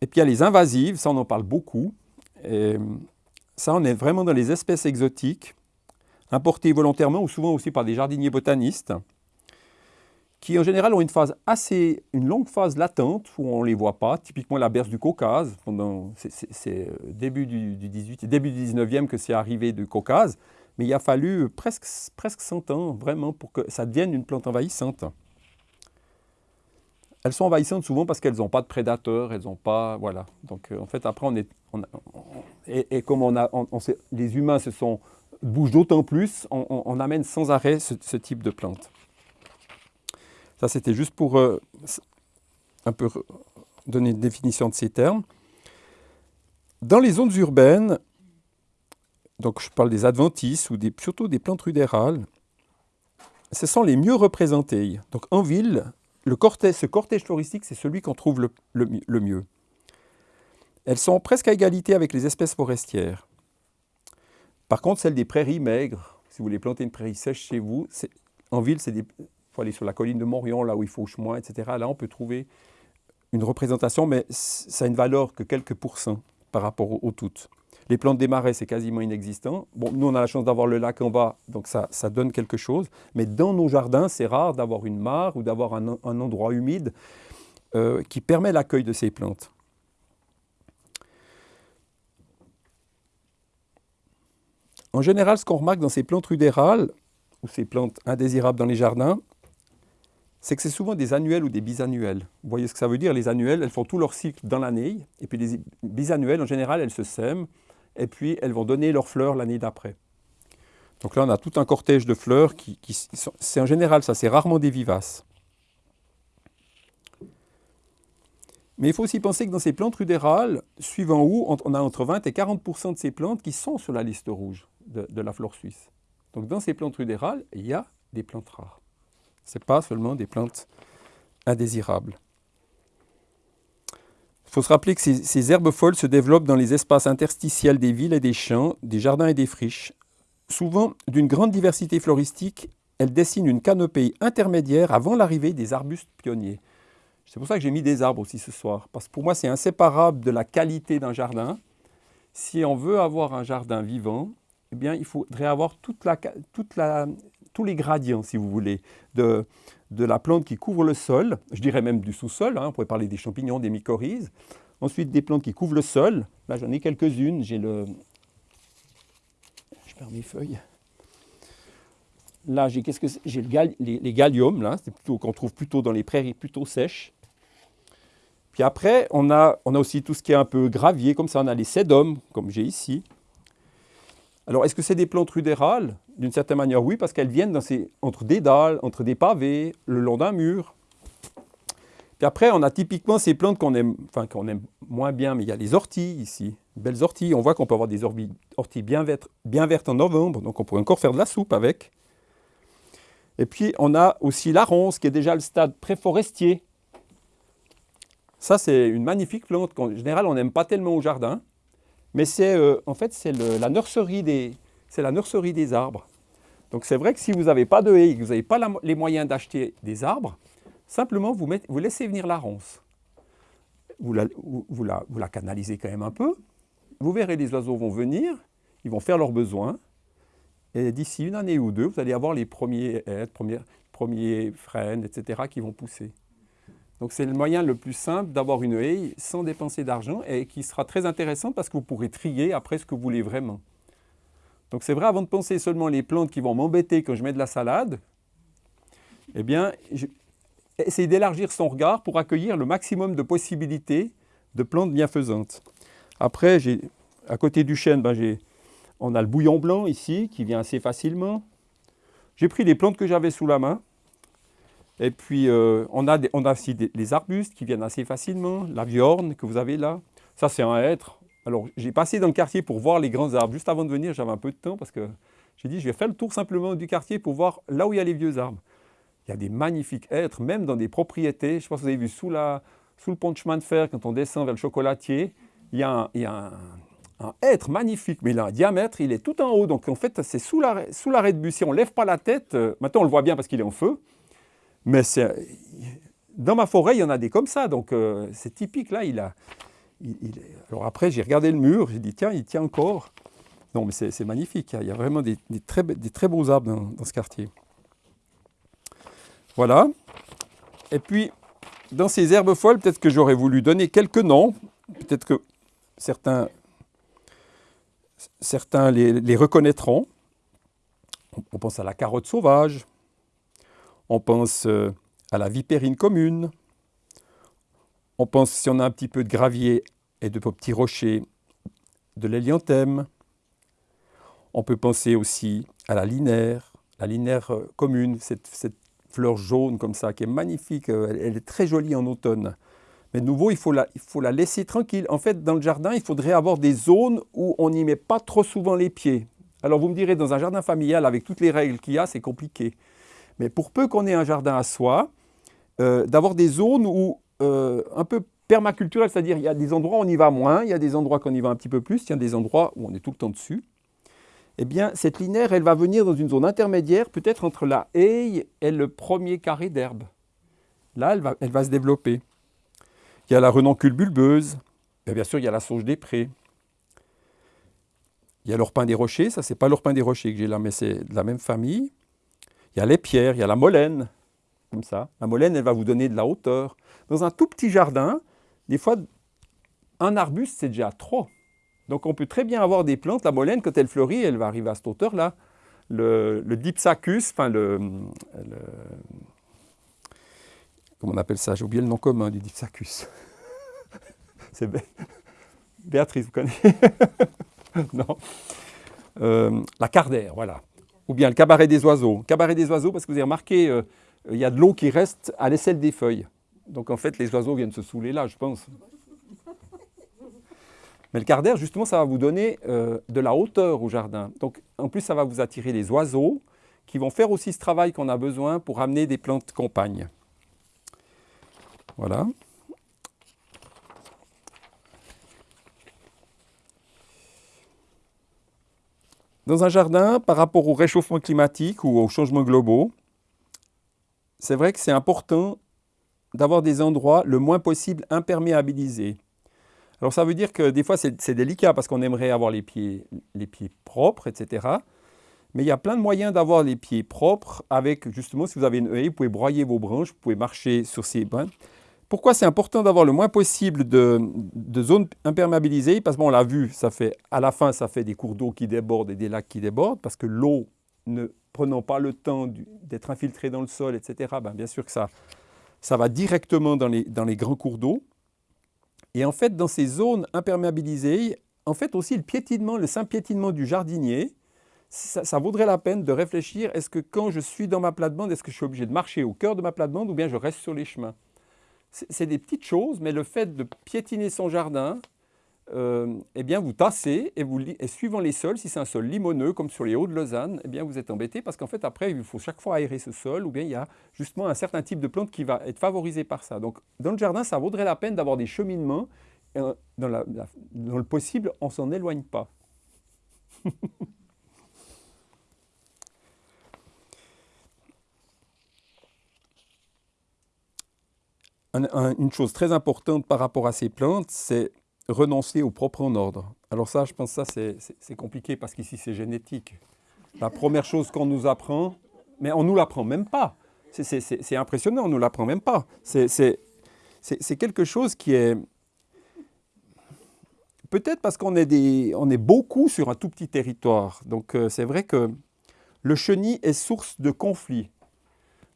Et puis il y a les invasives, ça on en parle beaucoup. Ça, on est vraiment dans les espèces exotiques, importées volontairement ou souvent aussi par des jardiniers botanistes, qui en général ont une phase assez, une longue phase latente où on ne les voit pas, typiquement la berce du Caucase, c'est euh, début du, 18, début du 19e que c'est arrivé du Caucase, mais il a fallu presque, presque 100 ans vraiment pour que ça devienne une plante envahissante. Elles sont envahissantes souvent parce qu'elles n'ont pas de prédateurs, elles n'ont pas... Voilà. Donc euh, en fait, après, on est... et, comme on a, les humains se sont, bougent d'autant plus, on, amène sans arrêt ce, type de plantes. Ça, c'était juste pour euh, un peu donner une définition de ces termes. Dans les zones urbaines, donc je parle des adventices ou des, surtout des plantes rudérales, ce sont les mieux représentées. Donc en ville, ce cortège floristique, c'est celui qu'on trouve le, mieux. Elles sont presque à égalité avec les espèces forestières. Par contre, celles des prairies maigres, si vous voulez planter une prairie sèche chez vous, en ville, il faut aller sur la colline de Morion, là où il fauche moins, etc. Là, on peut trouver une représentation, mais ça a une valeur que quelques pourcents par rapport aux toutes. Les plantes des marais, c'est quasiment inexistant. Bon, nous, on a la chance d'avoir le lac en bas, donc ça, donne quelque chose. Mais dans nos jardins, c'est rare d'avoir une mare ou d'avoir un, endroit humide euh, qui permet l'accueil de ces plantes. En général, ce qu'on remarque dans ces plantes rudérales, ou ces plantes indésirables dans les jardins, c'est que c'est souvent des annuels ou des bisannuels. Vous voyez ce que ça veut dire? Les annuels, elles font tout leur cycle dans l'année, et puis les bisannuels, en général, elles se sèment, et puis elles vont donner leurs fleurs l'année d'après. Donc là, on a tout un cortège de fleurs qui, c'est en général ça, c'est rarement des vivaces. Mais il faut aussi penser que dans ces plantes rudérales, suivant où, on a entre 20 et 40% de ces plantes qui sont sur la liste rouge de, de la flore suisse. Donc dans ces plantes rudérales, il y a des plantes rares. Ce n'est pas seulement des plantes indésirables. Il faut se rappeler que ces, herbes folles se développent dans les espaces interstitiels des villes et des champs, des jardins et des friches. Souvent, d'une grande diversité floristique, elles dessinent une canopée intermédiaire avant l'arrivée des arbustes pionniers. C'est pour ça que j'ai mis des arbres aussi ce soir, parce que pour moi c'est inséparable de la qualité d'un jardin. Si on veut avoir un jardin vivant, eh bien, il faudrait avoir toute la, toute la, tous les gradients, si vous voulez, de, la plante qui couvre le sol, je dirais même du sous-sol, hein, on pourrait parler des champignons, des mycorhizes. Ensuite, des plantes qui couvrent le sol. Là, j'en ai quelques-unes. J'ai le... Je perds mes feuilles. Là, j'ai j'ai le les, les galliums, là, c'est plutôt qu'on trouve plutôt dans les prairies plutôt sèches. Puis après, on a, on a aussi tout ce qui est un peu gravier, comme ça, on a les sédums, comme j'ai ici. Alors, est-ce que c'est des plantes rudérales D'une certaine manière, oui, parce qu'elles viennent entre des dalles, entre des pavés, le long d'un mur. Puis après, on a typiquement ces plantes qu'on aime, qu'on aime moins bien, mais il y a les orties ici, belles orties. On voit qu'on peut avoir des orties bien vertes, bien vertes en novembre, donc on pourrait encore faire de la soupe avec. Et puis, on a aussi la ronce, qui est déjà le stade préforestier. Ça, c'est une magnifique plante qu'en général, on n'aime pas tellement au jardin. Mais c'est euh, en fait c'est la nurserie des la nurserie des arbres. Donc c'est vrai que si vous n'avez pas de haies et que vous n'avez pas les moyens d'acheter des arbres, simplement vous, laissez venir la ronce. Vous la, canalisez quand même un peu, vous verrez, les oiseaux vont venir, ils vont faire leurs besoins, et d'ici une année ou deux, vous allez avoir les premiers premiers, premiers frênes, etc., qui vont pousser. Donc c'est le moyen le plus simple d'avoir une haie sans dépenser d'argent et qui sera très intéressant parce que vous pourrez trier après ce que vous voulez vraiment. Donc c'est vrai, avant de penser seulement les plantes qui vont m'embêter quand je mets de la salade, eh bien, essayez d'élargir son regard pour accueillir le maximum de possibilités de plantes bienfaisantes. Après, à côté du chêne, ben, on a le bouillon blanc ici qui vient assez facilement. J'ai pris les plantes que j'avais sous la main. Et puis, euh, on, a on a aussi des, les arbustes qui viennent assez facilement. La viorne que vous avez là, ça c'est un hêtre. Alors, j'ai passé dans le quartier pour voir les grands arbres. Juste avant de venir, j'avais un peu de temps parce que j'ai dit, je vais faire le tour simplement du quartier pour voir là où il y a les vieux arbres. Il y a des magnifiques hêtres, même dans des propriétés. Je pas si vous avez vu sous, la, sous le pont de chemin de fer, quand on descend vers le chocolatier, il y a un, il y a un, hêtre magnifique, mais il a un diamètre, il est tout en haut. Donc en fait, c'est sous l'arrêt de bus. Si on ne lève pas la tête, euh, maintenant on le voit bien parce qu'il est en feu, mais dans ma forêt, il y en a des comme ça. Donc euh, c'est typique, là, il a... alors après, j'ai regardé le mur, j'ai dit, tiens, il tient encore. Non, mais c'est magnifique, il y a vraiment des, très, beaux arbres dans, dans ce quartier. Voilà. Et puis, dans ces herbes folles, peut-être que j'aurais voulu donner quelques noms. Peut-être que certains, certains les, reconnaîtront. On pense à la carotte sauvage. On pense euh, à la vipérine commune. On pense, si on a un petit peu de gravier et de petits rochers, de l'hélianthème. On peut penser aussi à la linaire, la linaire euh, commune, cette, fleur jaune comme ça, qui est magnifique. Euh, elle, est très jolie en automne. Mais de nouveau, il faut, la, il faut la laisser tranquille. En fait, dans le jardin, il faudrait avoir des zones où on n'y met pas trop souvent les pieds. Alors vous me direz, dans un jardin familial, avec toutes les règles qu'il y a, c'est compliqué. Mais pour peu qu'on ait un jardin à soi, euh, d'avoir des zones où, euh, un peu permaculturelles, c'est-à-dire il y a des endroits où on y va moins, il y a des endroits qu'on y va un petit peu plus, il y a des endroits où on est tout le temps dessus eh bien, cette linaire, elle va venir dans une zone intermédiaire, peut-être entre la haie et le premier carré d'herbe. Là, elle va, se développer. Il y a la renoncule bulbeuse, bien sûr, il y a la sauge des prés. Il y a l'orpin des rochers, ça, c'est pas l'orpin des rochers que j'ai là, mais c'est de la même famille. Il y a les pierres, il y a la molène, comme ça. La molène, elle va vous donner de la hauteur. Dans un tout petit jardin, des fois, un arbuste, c'est déjà trop. Donc on peut très bien avoir des plantes, la molène, quand elle fleurit, elle va arriver à cette hauteur-là. Le, dipsacus, enfin le, Comment on appelle ça? J'ai oublié le nom commun du dipsacus. C'est Béatrice, vous connaissez? Non. Euh, la cardère, voilà. Ou bien le cabaret des oiseaux. Cabaret des oiseaux, parce que vous avez remarqué, euh, il y a de l'eau qui reste à l'aisselle des feuilles. Donc en fait, les oiseaux viennent se saouler là, je pense. Mais le quart d'air, justement, ça va vous donner euh, de la hauteur au jardin. Donc, en plus, ça va vous attirer les oiseaux qui vont faire aussi ce travail qu'on a besoin pour amener des plantes compagnes. Voilà. Dans un jardin, par rapport au réchauffement climatique ou aux changements globaux, c'est vrai que c'est important d'avoir des endroits le moins possible imperméabilisés. Alors ça veut dire que des fois c'est délicat parce qu'on aimerait avoir les pieds, propres, etc. Mais il y a plein de moyens d'avoir les pieds propres avec, justement, si vous avez une haie, vous pouvez broyer vos branches, vous pouvez marcher sur ces brins. Pourquoi c'est important d'avoir le moins possible de, zones imperméabilisées? Parce qu'on l'a vu, ça à la fin, ça fait des cours d'eau qui débordent et des lacs qui débordent, parce que l'eau, ne prenant pas le temps d'être infiltrée dans le sol, etc., ben bien sûr que ça, ça va directement dans les, dans les grands cours d'eau. Et en fait, dans ces zones imperméabilisées, en fait aussi le piétinement, le simple piétinement du jardinier, ça, vaudrait la peine de réfléchir, est-ce que quand je suis dans ma plate-bande, est-ce que je suis obligé de marcher au cœur de ma plate-bande ou bien je reste sur les chemins? C'est des petites choses, mais le fait de piétiner son jardin, euh, eh bien vous tassez et, vous, et suivant les sols, si c'est un sol limoneux comme sur les hauts de Lausanne, eh bien vous êtes embêté parce qu'en fait après il faut chaque fois aérer ce sol ou bien il y a justement un certain type de plante qui va être favorisé par ça. Donc dans le jardin ça vaudrait la peine d'avoir des cheminements, dans, dans le possible on s'en éloigne pas. une chose très importante par rapport à ces plantes, c'est renoncer au propre en ordre. Alors ça, je pense que ça, c'est compliqué parce qu'ici, c'est génétique. La première chose qu'on nous apprend, mais on ne nous l'apprend même pas. C'est impressionnant, on ne nous l'apprend même pas. C'est quelque chose qui est... Peut-être parce qu'on est, est beaucoup sur un tout petit territoire. Donc euh, c'est vrai que le chenil est source de conflits.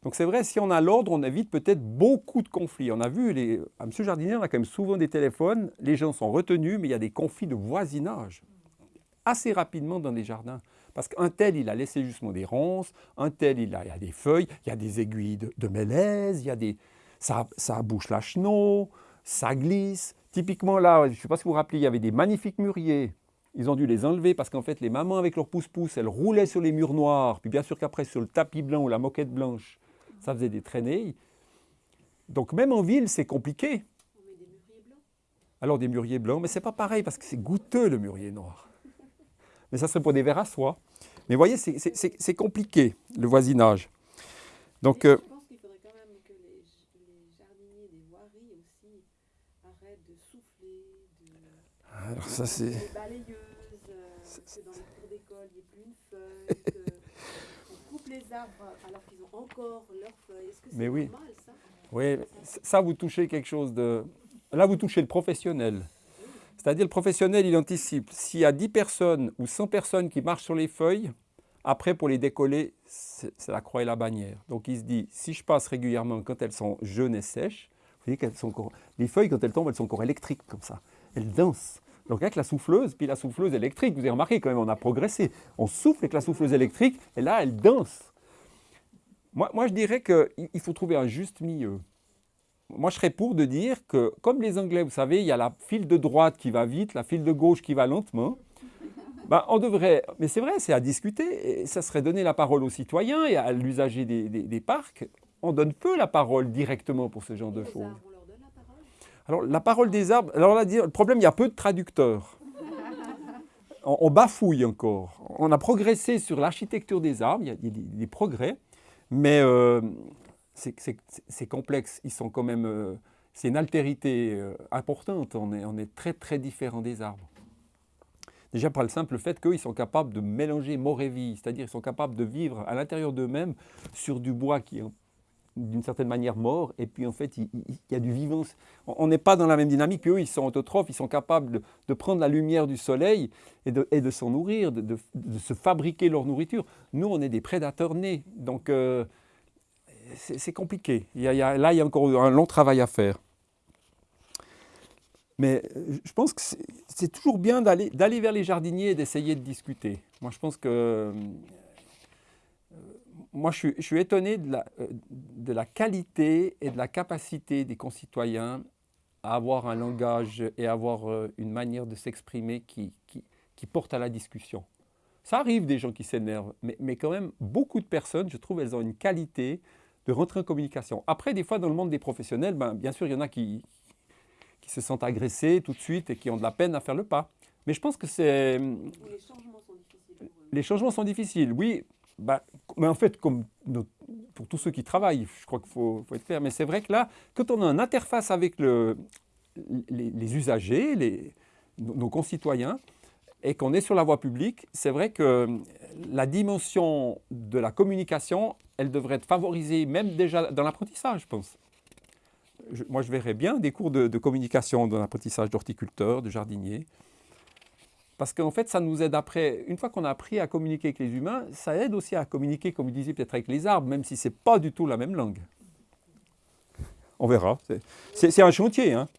Donc c'est vrai, si on a l'ordre, on évite peut-être beaucoup de conflits. On a vu, à M. Jardinier, on a quand même souvent des téléphones, les gens sont retenus, mais il y a des conflits de voisinage assez rapidement dans les jardins. Parce qu'un tel, il a laissé justement des ronces, un tel, il a, a des feuilles, il y a des aiguilles de, de mélèze, il y a des, ça, bouche la chenot, ça glisse. Typiquement là, je ne sais pas si vous vous rappelez, il y avait des magnifiques mûriers. Ils ont dû les enlever parce qu'en fait, les mamans avec leurs pouce-pouce, elles roulaient sur les murs noirs, puis bien sûr qu'après sur le tapis blanc ou la moquette blanche, ça faisait des traînées. Donc même en ville, c'est compliqué. On met des mûriers blancs Alors des mûriers blancs, mais c'est pas pareil parce que c'est goûteux le mûrier noir. Mais ça serait pour des verres à soie. Mais vous voyez, c'est compliqué, le voisinage. Donc, euh, je pense qu'il faudrait quand même que les, jardiniers des voiries aussi arrêtent de souffler, de, Alors ça, c'est... des balayeuses, euh, que dans les cours d'école, il n'y ait plus une feuille, les arbres alors qu'ils ont encore leurs feuilles. Est-ce que c'est normal, ça? Oui, ça, vous touchez quelque chose de... Là, vous touchez le professionnel. C'est-à-dire le professionnel, il anticipe. S'il y a 10 personnes ou 100 personnes qui marchent sur les feuilles, après, pour les décoller, c'est la croix et la bannière. Donc il se dit, si je passe régulièrement quand elles sont jeunes et sèches, vous voyez qu'elles sont encore... Les feuilles, quand elles tombent, elles sont encore électriques comme ça. Elles dansent. Donc avec la souffleuse, puis la souffleuse électrique, vous avez remarqué quand même, on a progressé. On souffle avec la souffleuse électrique, et là, elle danse. Moi, moi je dirais qu'il faut trouver un juste milieu moi, je serais pour de dire que, comme les Anglais, vous savez, il y a la file de droite qui va vite, la file de gauche qui va lentement. Ben, on devrait, mais c'est vrai, c'est à discuter, et ça serait donner la parole aux citoyens et à l'usager des, parcs. On donne peu la parole directement pour ce genre de choses. Alors, la parole des arbres, alors là, le problème, il y a peu de traducteurs. On, bafouille encore. On a progressé sur l'architecture des arbres, il y a des, progrès, mais euh, c'est complexe. Ils sont quand même, euh, c'est une altérité euh, importante. On est, on est très très différent des arbres. Déjà par le simple fait qu'ils sont capables de mélanger mort et vie, c'est-à-dire qu'ils sont capables de vivre à l'intérieur d'eux-mêmes sur du bois qui est d'une certaine manière mort, et puis en fait il, y a du vivant. On n'est pas dans la même dynamique qu'eux, ils sont autotrophes, ils sont capables de, prendre la lumière du soleil et de, s'en nourrir, de, se fabriquer leur nourriture. Nous, on est des prédateurs nés, donc euh, c'est compliqué. Il y a, là, il y a encore un long travail à faire. Mais euh, je pense que c'est toujours bien d'aller vers les jardiniers et d'essayer de discuter. Moi, je pense que... Euh, moi, je suis, étonné de la, euh, de la, qualité et de la capacité des concitoyens à avoir un langage et avoir une manière de s'exprimer qui, qui, porte à la discussion. Ça arrive des gens qui s'énervent, mais, mais, quand même, beaucoup de personnes, je trouve, elles ont une qualité de rentrer en communication. Après, des fois, dans le monde des professionnels, ben, bien sûr, il y en a qui, qui se sentent agressés tout de suite et qui ont de la peine à faire le pas. Mais je pense que c'est... Les changements sont difficiles. Les changements sont difficiles, oui. Ben, mais en fait, pour tous ceux qui travaillent, je crois qu'il faut, être clair. Mais c'est vrai que là, quand on a une interface avec le, les, usagers, nos concitoyens, et qu'on est sur la voie publique, c'est vrai que la dimension de la communication, elle devrait être favorisée même déjà dans l'apprentissage, je pense. moi, je verrais bien des cours de, communication dans l'apprentissage d'horticulteurs, de jardiniers, parce qu'en fait, ça nous aide après, une fois qu'on a appris à communiquer avec les humains, ça aide aussi à communiquer, comme vous disiez, peut-être avec les arbres, même si ce n'est pas du tout la même langue. On verra. C'est un chantier. Hein.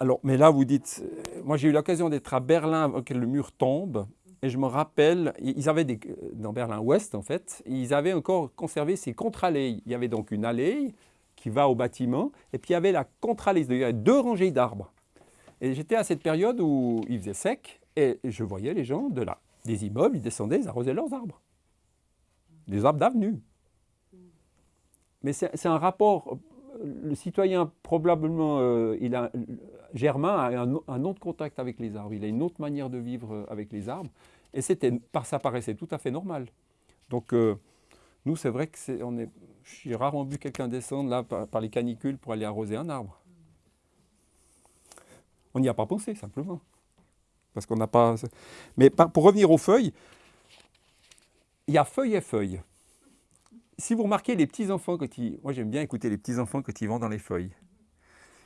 Alors, mais là, vous dites, euh, moi j'ai eu l'occasion d'être à Berlin avant que le mur tombe, et je me rappelle, ils avaient des, euh, dans Berlin-Ouest en fait, ils avaient encore conservé ces contre-allées. Il y avait donc une allée qui va au bâtiment, et puis il y avait la contre-allée, il y avait deux rangées d'arbres. Et j'étais à cette période où il faisait sec, et je voyais les gens de là, des immeubles, ils descendaient, ils arrosaient leurs arbres. Des arbres d'avenue. Mais c'est un rapport le citoyen, probablement, euh, il a, Germain a un, autre contact avec les arbres, il a une autre manière de vivre euh, avec les arbres, et ça paraissait tout à fait normal. Donc, euh, nous, c'est vrai que est, on est, J'ai rarement vu quelqu'un descendre là par, les canicules pour aller arroser un arbre. On n'y a pas pensé simplement. Parce qu'on n'a pas. Mais pour revenir aux feuilles, il y a feuilles et feuilles. Si vous remarquez les petits enfants quand ils. Moi j'aime bien écouter les petits enfants quand ils vont dans les feuilles.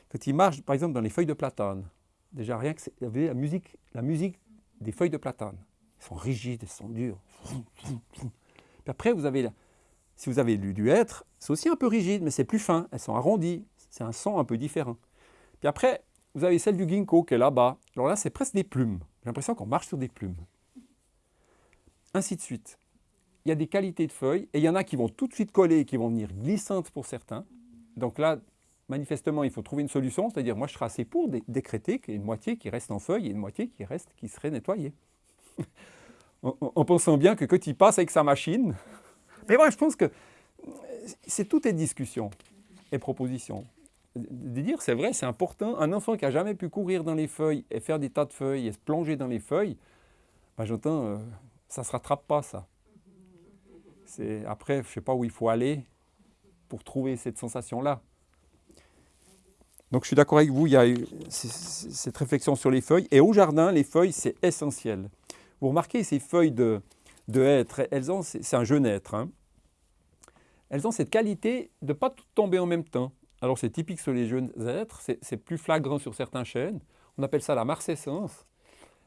Quand ils marchent, par exemple, dans les feuilles de platane, déjà rien que vous la musique, la musique des feuilles de platane. Elles sont rigides, elles sont dures. Puis après, vous avez, si vous avez lu du hêtre, c'est aussi un peu rigide, mais c'est plus fin. Elles sont arrondies. C'est un son un peu différent. Puis après, vous avez celle du ginkgo qui est là-bas. Alors là, c'est presque des plumes. J'ai l'impression qu'on marche sur des plumes. Ainsi de suite. Il y a des qualités de feuilles et il y en a qui vont tout de suite coller et qui vont venir glissantes pour certains. Donc là, manifestement, il faut trouver une solution. C'est-à-dire, moi, je serais assez pour dé- décréter qu'il y ait une moitié qui reste en feuilles et une moitié qui reste, qui serait nettoyée. en pensant bien que quand il passe avec sa machine. Mais moi, je pense que c'est tout est discussion et proposition. De dire, c'est vrai, c'est important. Un enfant qui a jamais pu courir dans les feuilles et faire des tas de feuilles et se plonger dans les feuilles, ben, j'entends, euh, ça se rattrape pas, ça. Après, je sais pas où il faut aller pour trouver cette sensation-là. Donc je suis d'accord avec vous, il y a eu cette réflexion sur les feuilles. Et au jardin, les feuilles, c'est essentiel. Vous remarquez ces feuilles de, de hêtre, elles ont, c'est un jeune hêtre, hein. elles ont cette qualité de ne pas tout tomber en même temps. Alors c'est typique sur les jeunes êtres, c'est plus flagrant sur certains chênes. On appelle ça la marcescence.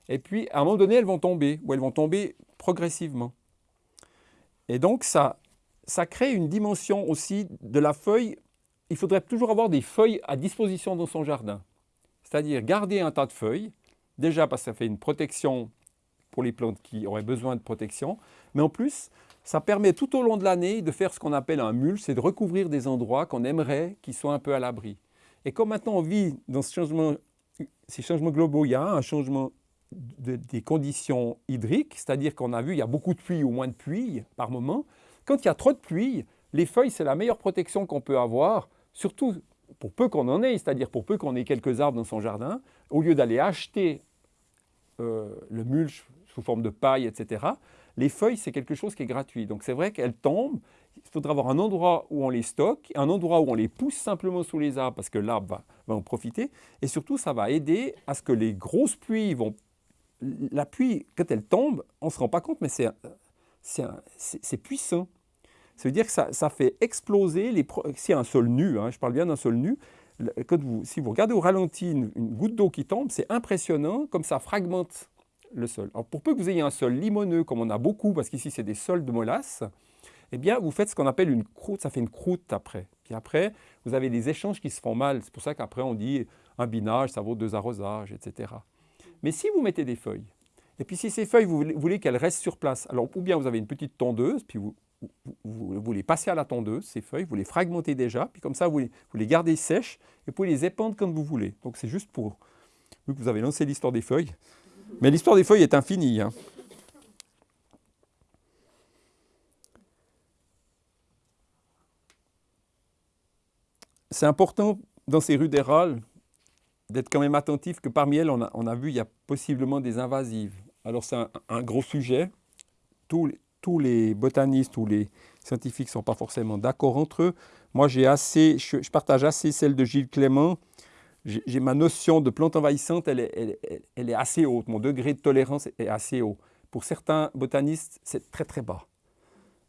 Et puis à un moment donné, elles vont tomber, ou elles vont tomber progressivement. Et donc ça, ça crée une dimension aussi de la feuille. Il faudrait toujours avoir des feuilles à disposition dans son jardin. C'est-à-dire garder un tas de feuilles, déjà parce que ça fait une protection pour les plantes qui auraient besoin de protection, mais en plus, ça permet tout au long de l'année de faire ce qu'on appelle un mulch, c'est de recouvrir des endroits qu'on aimerait qui soient un peu à l'abri. Et comme maintenant on vit dans ces changements globaux, il y a un changement de- des conditions hydriques, c'est-à-dire qu'on a vu il y a beaucoup de pluie ou moins de pluie par moment. Quand il y a trop de pluie, les feuilles, c'est la meilleure protection qu'on peut avoir, surtout pour peu qu'on en ait, c'est-à-dire pour peu qu'on ait quelques arbres dans son jardin, au lieu d'aller acheter euh, le mulch sous forme de paille, etc., les feuilles, c'est quelque chose qui est gratuit. Donc c'est vrai qu'elles tombent, il faudra avoir un endroit où on les stocke, un endroit où on les pousse simplement sous les arbres parce que l'arbre va, va en profiter. Et surtout, ça va aider à ce que les grosses pluies vont... La pluie, quand elle tombe, on ne se rend pas compte, mais c'est puissant. Ça veut dire que ça, ça fait exploser les... a un sol nu, hein, je parle bien d'un sol nu, quand vous, si vous regardez au ralenti une, une goutte d'eau qui tombe, c'est impressionnant comme ça fragmente le sol. Pour peu que vous ayez un sol limoneux, comme on a beaucoup, parce qu'ici c'est des sols de molasse, eh bien vous faites ce qu'on appelle une croûte, ça fait une croûte après. Puis après, vous avez des échanges qui se font mal. C'est pour ça qu'après on dit un binage, ça vaut deux arrosages, etc. Mais si vous mettez des feuilles, et puis si ces feuilles, vous voulez, qu'elles restent sur place, alors ou bien vous avez une petite tondeuse, puis vous, vous, vous- les passez à la tondeuse, ces feuilles, vous les fragmentez déjà, puis comme ça vous les, vous les gardez sèches, et vous pouvez les épandre comme vous voulez. Donc c'est juste pour, vu que vous avez lancé l'histoire des feuilles, mais l'histoire des feuilles est infinie. hein. C'est important dans ces rues d'Héral d'être quand même attentif que parmi elles, on a, vu, il y a possiblement des invasives. Alors c'est un, gros sujet. Tous, les- tous les botanistes ou les scientifiques ne sont pas forcément d'accord entre eux. Moi, j'ai assez, je, je partage assez celle de Gilles Clément. J'ai ma notion de plante envahissante, elle est, assez haute. Mon degré de tolérance est assez haut. Pour certains botanistes, c'est très très bas.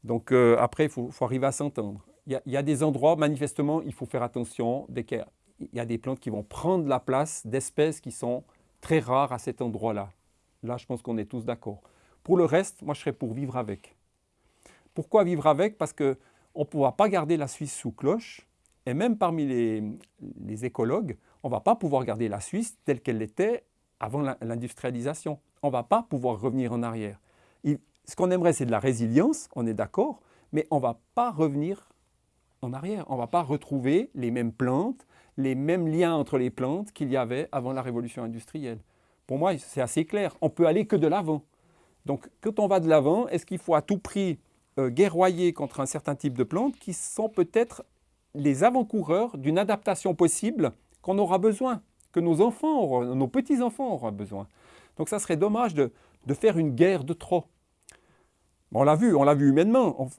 Donc euh, après, il faut, arriver à s'entendre. Il y, a, des endroits, manifestement, il faut faire attention. Dès qu'il y a des plantes qui vont prendre la place d'espèces qui sont très rares à cet endroit-là. Là, je pense qu'on est tous d'accord. Pour le reste, moi, je serais pour vivre avec. Pourquoi vivre avec? Parce qu'on ne pourra pas garder la Suisse sous cloche. Et même parmi les, les écologues, on ne va pas pouvoir garder la Suisse telle qu'elle était avant l'industrialisation. On ne va pas pouvoir revenir en arrière. Ce qu'on aimerait, c'est de la résilience, on est d'accord, mais on ne va pas revenir en arrière. On ne va pas retrouver les mêmes plantes, les mêmes liens entre les plantes qu'il y avait avant la révolution industrielle. Pour moi, c'est assez clair. On peut aller que de l'avant. Donc, quand on va de l'avant, est-ce qu'il faut à tout prix euh, guerroyer contre un certain type de plantes qui sont peut-être les avant-coureurs d'une adaptation possible qu'on aura besoin, que nos enfants, auront- nos petits-enfants auront besoin. Donc, ça serait dommage de, faire une guerre de trop. On l'a vu, on l'a vu humainement.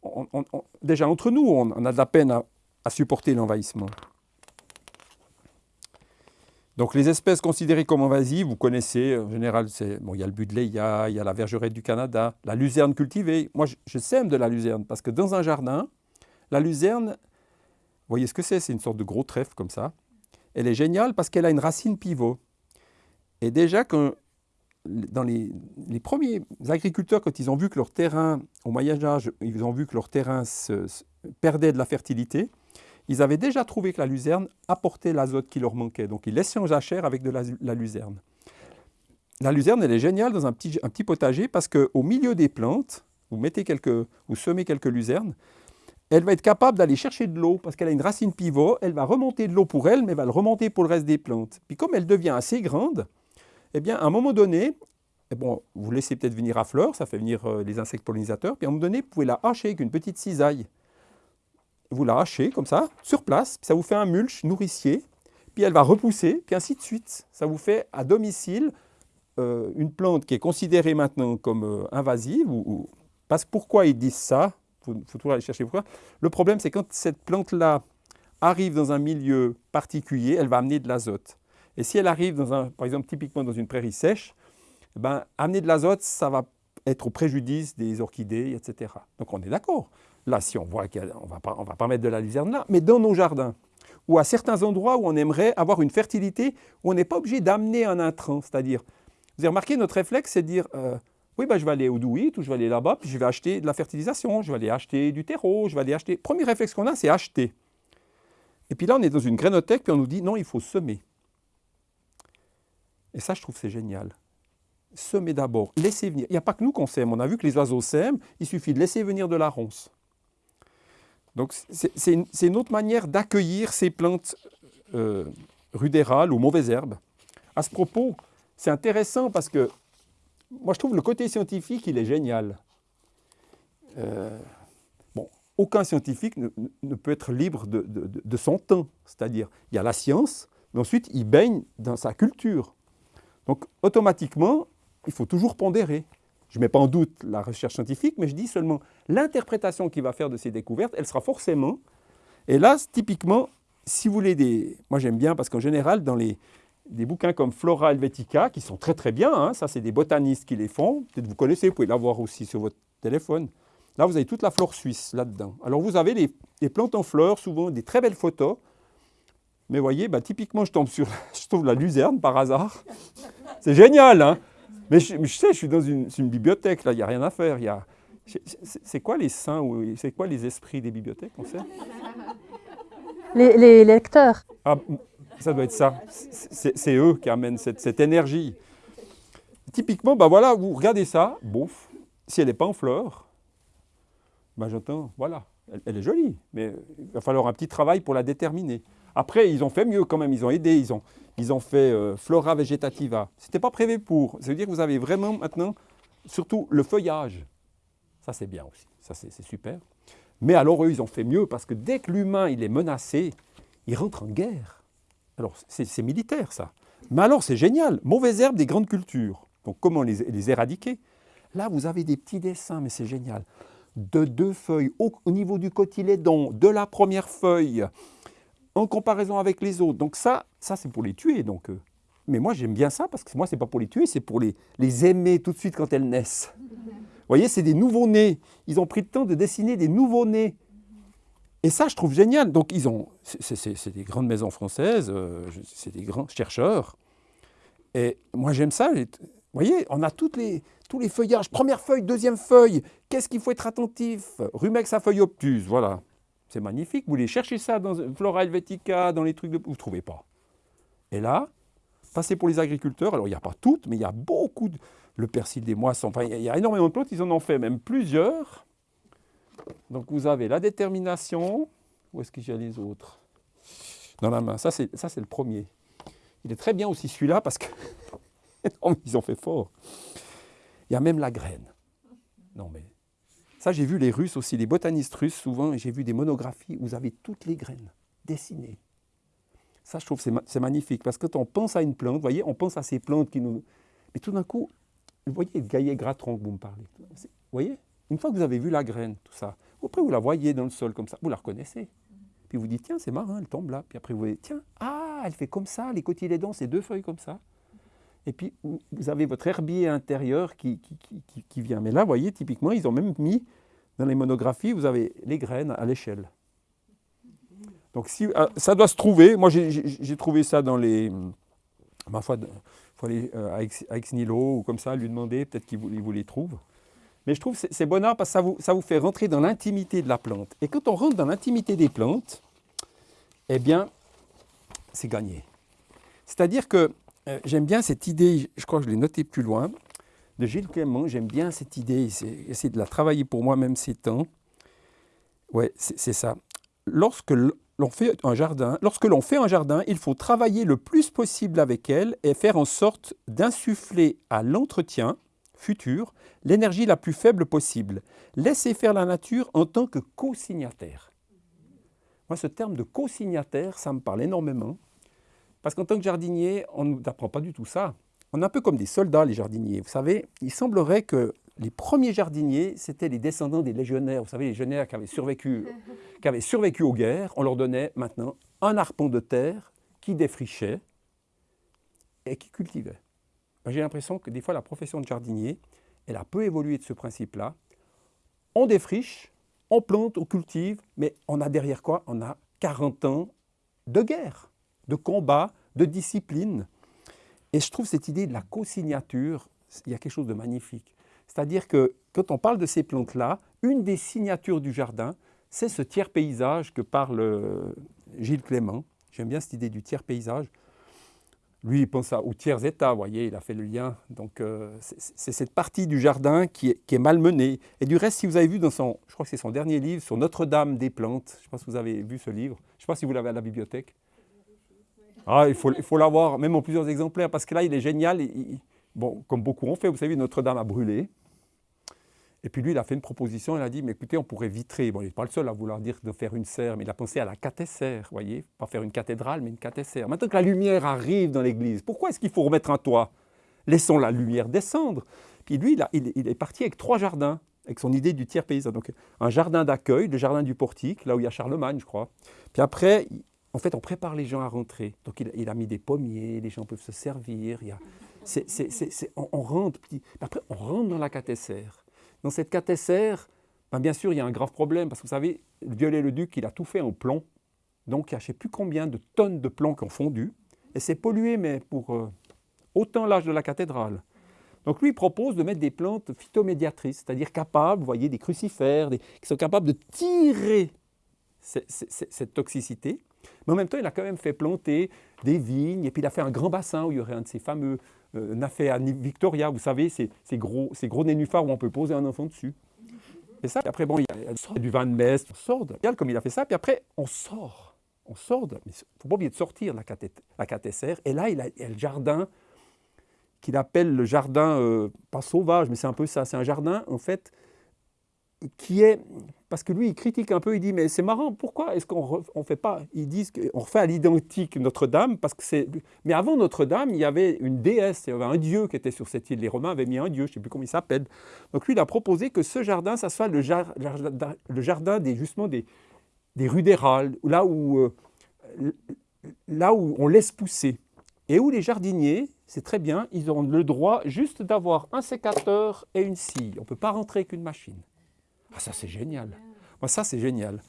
déjà entre nous, on, a de la peine à, supporter l'envahissement. Donc les espèces considérées comme invasives, vous connaissez, en général, bon, il y a le budleia, il y a la vergerette du Canada, la luzerne cultivée. Moi, je, je sème de la luzerne parce que dans un jardin, la luzerne, vous voyez ce que c'est C'est une sorte de gros trèfle comme ça. Elle est géniale parce qu'elle a une racine pivot. Et déjà, quand dans les, premiers agriculteurs, quand ils ont vu que leur terrain, au Moyen Âge, ils ont vu que leur terrain se, perdait de la fertilité, ils avaient déjà trouvé que la luzerne apportait l'azote qui leur manquait. Donc ils laissaient en jachère avec de la, luzerne. La luzerne, elle est géniale dans un petit, un petit potager parce qu'au milieu des plantes, vous, mettez quelques, vous semez quelques luzernes, elle va être capable d'aller chercher de l'eau parce qu'elle a une racine pivot, elle va remonter de l'eau pour elle, mais elle va le remonter pour le reste des plantes. Puis comme elle devient assez grande, eh bien, à un moment donné, eh bon, vous laissez peut-être venir à fleur, ça fait venir euh, les insectes pollinisateurs, puis à un moment donné, vous pouvez la hacher avec une petite cisaille. Vous la hachez comme ça, sur place, puis ça vous fait un mulch nourricier, puis elle va repousser, puis ainsi de suite. Ça vous fait à domicile euh, une plante qui est considérée maintenant comme euh, invasive. Parce pourquoi ils disent ça? Il faut, toujours aller chercher pourquoi. Le problème, c'est quand cette plante-là arrive dans un milieu particulier, elle va amener de l'azote. Et si elle arrive, dans un, par exemple, typiquement dans une prairie sèche, eh ben, amener de l'azote, ça va être au préjudice des orchidées, etc. Donc on est d'accord. Là, si on voit qu'on ne va, pas, mettre de la luzerne là, mais dans nos jardins, ou à certains endroits où on aimerait avoir une fertilité, où on n'est pas obligé d'amener un intrant. C'est-à-dire, vous avez remarqué, notre réflexe, c'est de dire, euh, oui, ben, je vais aller au Douit ou je vais aller là-bas, puis je vais acheter de la fertilisation, je vais aller acheter du terreau, je vais aller acheter... Premier réflexe qu'on a, c'est acheter. Et puis là, on est dans une grainothèque, puis on nous dit, non, il faut semer. Et ça, je trouve c'est génial. Semer d'abord, laisser venir. Il n'y a pas que nous qu'on sème. On a vu que les oiseaux sèment, il suffit de laisser venir de la ronce. Donc c'est une, autre manière d'accueillir ces plantes euh, rudérales ou mauvaises herbes. À ce propos, c'est intéressant parce que moi je trouve le côté scientifique, il est génial. Euh, bon, aucun scientifique ne, peut être libre de, son temps. C'est-à-dire, il y a la science, mais ensuite il baigne dans sa culture. Donc automatiquement, il faut toujours pondérer. Je ne mets pas en doute la recherche scientifique, mais je dis seulement l'interprétation qu'il va faire de ces découvertes, elle sera forcément... Et là, typiquement, si vous voulez des... Moi j'aime bien parce qu'en général, dans les, des bouquins comme Flora Helvetica, qui sont très très bien, hein, ça c'est des botanistes qui les font, peut-être vous connaissez, vous pouvez l'avoir aussi sur votre téléphone. Là, vous avez toute la flore suisse là-dedans. Alors vous avez les, les plantes en fleurs, souvent des très belles photos, mais vous voyez, bah, typiquement, je tombe sur je trouve la luzerne par hasard. C'est génial, hein Mais je, sais, je suis dans une, bibliothèque, là, il n'y a rien à faire. c'est quoi les saints, c'est quoi les esprits des bibliothèques, on sait? Les, lecteurs. Ah, ça doit être ça. C'est eux qui amènent cette, énergie. Typiquement, bah voilà, vous regardez ça, bouf, si elle n'est pas en fleurs, bah j'entends, voilà, elle, est jolie, mais il va falloir un petit travail pour la déterminer. Après, ils ont fait mieux quand même, ils ont aidé, ils ont, ils ont fait euh, Flora Vegetativa. Ce n'était pas prévu pour. Ça veut dire que vous avez vraiment maintenant, surtout le feuillage. Ça, c'est bien aussi, ça, c'est super. Mais alors, eux, ils ont fait mieux parce que dès que l'humain est menacé, il rentre en guerre. Alors, c'est militaire, ça. Mais alors, c'est génial. Mauvaises herbes des grandes cultures. Donc, comment les, éradiquer? Là, vous avez des petits dessins, mais c'est génial. De deux feuilles au, au niveau du cotylédon, de la première feuille, en comparaison avec les autres. Donc ça, ça c'est pour les tuer. Donc, euh. Mais moi, j'aime bien ça parce que moi, ce n'est pas pour les tuer, c'est pour les, les aimer tout de suite quand elles naissent. Vous voyez, c'est des nouveaux-nés. Ils ont pris le temps de dessiner des nouveaux-nés. Et ça, je trouve génial. Donc, ils ont, c'est des grandes maisons françaises, euh, c'est des grands chercheurs. Et moi, j'aime ça. Vous voyez, on a toutes les, tous les feuillages. Première feuille, deuxième feuille. Qu'est-ce qu'il faut être attentif? Rumex à feuille obtuse, voilà. C'est magnifique. Vous voulez chercher ça dans Flora Helvetica, dans les trucs de... Vous ne trouvez pas. Et là, passez pour les agriculteurs. Alors, il n'y a pas toutes, mais il y a beaucoup de... Le persil des moissons. Enfin, il y a énormément de plantes. Ils en ont fait même plusieurs. Donc, vous avez la détermination. Où est-ce y a les autres? Dans la main. Ça, c'est le premier. Il est très bien aussi celui-là parce que... ils ont fait fort. Il y a même la graine. Non, mais ça, j'ai vu les Russes aussi, les botanistes russes, souvent, j'ai vu des monographies où vous avez toutes les graines dessinées. Ça, je trouve c'est magnifique, parce que quand on pense à une plante, vous voyez, on pense à ces plantes qui nous... Mais tout d'un coup, vous voyez le gaillet gratron que vous me parlez. Vous voyez? Une fois que vous avez vu la graine, tout ça, après vous la voyez dans le sol comme ça, vous la reconnaissez. Puis vous dites, tiens, c'est marrant, elle tombe là. Puis après vous voyez, tiens, ah, elle fait comme ça, les cotylédons, c'est deux feuilles comme ça. Et puis vous avez votre herbier intérieur qui, qui, qui, vient. Mais là, vous voyez, typiquement, ils ont même mis dans les monographies, vous avez les graines à l'échelle. Donc si, ah, ça doit se trouver. Moi, j'ai trouvé ça dans les... Ma foi, il faut aller euh, à Ex Nilo ou comme ça, lui demander, peut-être qu'il vous, vous, les trouve. Mais je trouve que c'est bon parce que ça vous, ça vous fait rentrer dans l'intimité de la plante. Et quand on rentre dans l'intimité des plantes, eh bien, c'est gagné. C'est-à-dire que euh, j'aime bien cette idée, je crois que je l'ai noté plus loin, de Gilles Clément, j'aime bien cette idée, essayer de la travailler pour moi-même ces temps. Ouais, c'est ça. Lorsque l'on fait un jardin, lorsque l'on fait un jardin, il faut travailler le plus possible avec elle et faire en sorte d'insuffler à l'entretien futur l'énergie la plus faible possible. Laisser faire la nature en tant que co-signataire. Moi, ce terme de co-signataire, ça me parle énormément. Parce qu'en tant que jardinier, on ne nous apprend pas du tout ça. On est un peu comme des soldats, les jardiniers. Vous savez, il semblerait que les premiers jardiniers, c'était les descendants des légionnaires. Vous savez, les légionnaires qui avaient survécu, qui avaient survécu aux guerres, on leur donnait maintenant un arpent de terre qui défrichait et qui cultivait. J'ai l'impression que des fois, la profession de jardinier, elle a peu évolué de ce principe-là. On défriche, on plante, on cultive, mais on a derrière quoi? On a 40 ans de guerre, de combat, de discipline. Et je trouve cette idée de la co-signature, il y a quelque chose de magnifique. C'est-à-dire que quand on parle de ces plantes-là, une des signatures du jardin, c'est ce tiers paysage que parle euh, Gilles Clément. J'aime bien cette idée du tiers paysage. Lui, il pense au tiers état, vous voyez, il a fait le lien. Donc, euh, c'est cette partie du jardin qui est, qui est malmenée. Et du reste, si vous avez vu dans son, je crois que c'est son dernier livre, sur Notre-Dame des plantes, je ne sais pas si vous avez vu ce livre, je ne sais pas si vous l'avez à la bibliothèque. Ah, il faut, il faut l'avoir, même en plusieurs exemplaires, parce que là, il est génial. bon, comme beaucoup ont fait, vous savez, Notre-Dame a brûlé. Et puis lui, il a fait une proposition, il a dit, mais écoutez, on pourrait vitrer. Bon, il n'est pas le seul à vouloir dire de faire une serre, mais il a pensé à la cathécère, vous voyez, pas faire une cathédrale, mais une cathécère. Maintenant que la lumière arrive dans l'église, pourquoi est-ce qu'il faut remettre un toit? Laissons la lumière descendre. Puis lui, il, est parti avec trois jardins, avec son idée du tiers paysan. Donc un jardin d'accueil, le jardin du portique, là où il y a Charlemagne, je crois. Puis après, en fait, on prépare les gens à rentrer. Donc il, a mis des pommiers, les gens peuvent se servir. On, rentre, après, on rentre dans la cathécère. Dans cette cathécère, ben bien sûr, il y a un grave problème, parce que vous savez, le Viollet-le-Duc, il a tout fait en plomb. Donc, il y a je ne sais plus combien de tonnes de plomb qui ont fondu. Et c'est pollué, mais pour euh, autant l'âge de la cathédrale. Donc, lui, il propose de mettre des plantes phytomédiatrices, c'est-à-dire capables, vous voyez, des crucifères, qui sont capables de tirer cette toxicité. Mais en même temps, il a quand même fait planter des vignes, et puis il a fait un grand bassin où il y aurait un de ces fameux euh, Nafea Victoria, vous savez, ces, gros, ces gros nénuphars où on peut poser un enfant dessus. Et ça, après, bon, il y a, du vin de messe, on sort, comme il a fait ça, puis après, on sort. On sort, mais il ne faut pas oublier de sortir la, la cathécère. Et là, il a, le jardin qu'il appelle le jardin, euh, pas sauvage, mais c'est un peu ça, c'est un jardin, en fait, qui est parce que lui, il critique un peu, il dit, mais c'est marrant, pourquoi est-ce qu'on ne fait pas Ils disent qu'on refait à l'identique Notre-Dame, parce que c'est... Mais avant Notre-Dame, il y avait une déesse, il y avait un dieu qui était sur cette île. Les Romains avaient mis un dieu, je ne sais plus comment il s'appelle. Donc lui, il a proposé que ce jardin, ça soit le, jardin des, justement des, des rudérales, là où, euh, là où on laisse pousser. Et où les jardiniers, c'est très bien, ils ont le droit juste d'avoir un sécateur et une scie. On ne peut pas rentrer avec une machine. Ah, ça, c'est génial. Moi, ça, c'est génial.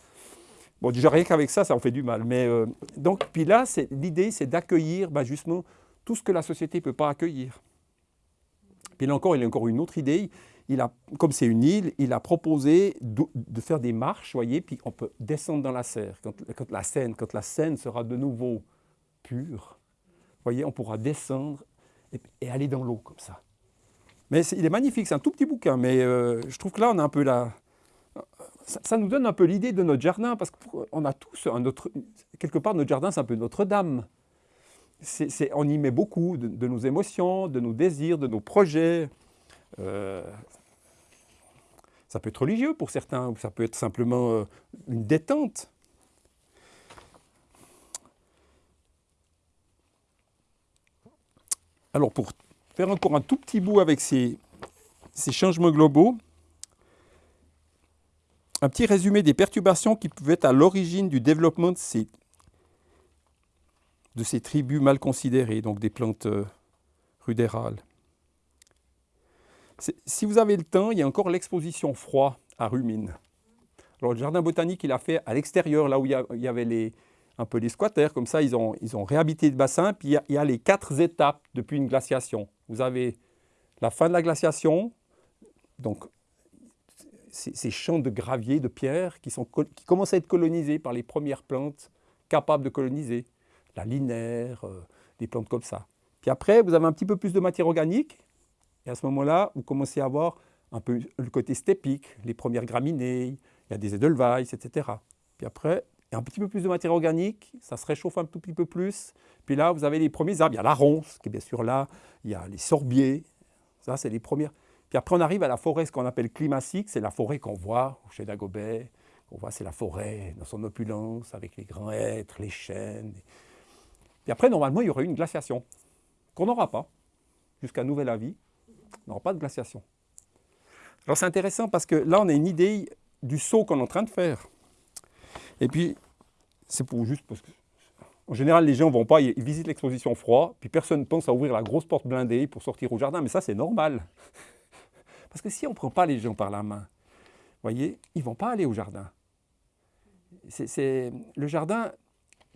Bon, déjà, rien qu'avec ça, ça en fait du mal. Mais euh, donc, puis là, l'idée, c'est d'accueillir bah, justement tout ce que la société ne peut pas accueillir. Puis là encore, il a encore une autre idée. Il a, comme c'est une île, il a proposé de, faire des marches, voyez, puis on peut descendre dans la serre. Quand, la Seine, quand la Seine sera de nouveau pure, voyez, on pourra descendre et, aller dans l'eau comme ça. Mais il est magnifique, c'est un tout petit bouquin, mais euh, je trouve que là, on a un peu la, ça, nous donne un peu l'idée de notre jardin, parce qu'on a tous un autre, quelque part notre jardin c'est un peu Notre-Dame. on y met beaucoup de, nos émotions, de nos désirs, de nos projets. Euh, ça peut être religieux pour certains, ou ça peut être simplement euh, une détente. Alors pour faire encore un tout petit bout avec ces changements globaux, un petit résumé des perturbations qui pouvaient être à l'origine du développement de ces, de ces tribus mal considérées, donc des plantes euh, rudérales. Si vous avez le temps, il y a encore l'exposition froid à Rumine. Alors, le jardin botanique, il a fait à l'extérieur, là où il y, avait un peu les squatters, comme ça, ils ont, ils réhabité le bassin, puis il y, a, il y, a, les quatre étapes depuis une glaciation. Vous avez la fin de la glaciation, donc ces, champs de gravier, de pierre, qui, sont, qui commencent à être colonisés par les premières plantes capables de coloniser. La linaire, euh, des plantes comme ça. Puis après, vous avez un petit peu plus de matière organique, et à ce moment-là, vous commencez à avoir un peu le côté stépique, les premières graminées, il y a des edelweiss, etc. Puis après, il y a un petit peu plus de matière organique, ça se réchauffe un tout petit peu plus. Puis là, vous avez les premiers arbres. Il y a la ronce, qui est bien sûr là. Il y a les sorbiers. Ça, c'est les premières. Puis après, on arrive à la forêt, ce qu'on appelle climatique. C'est la forêt qu'on voit chez Dagobert. On voit, c'est la forêt dans son opulence, avec les grands hêtres, les chênes. Puis après, normalement, il y aurait eu une glaciation, qu'on n'aura pas, jusqu'à nouvel avis. On n'aura pas de glaciation. Alors c'est intéressant parce que là, on a une idée du saut qu'on est en train de faire. Et puis, c'est pour juste parce que, en général, les gens ne vont pas, ils visitent l'exposition froid, puis personne ne pense à ouvrir la grosse porte blindée pour sortir au jardin, mais ça, c'est normal. Parce que si on ne prend pas les gens par la main, voyez, ils ne vont pas aller au jardin. C'est le jardin,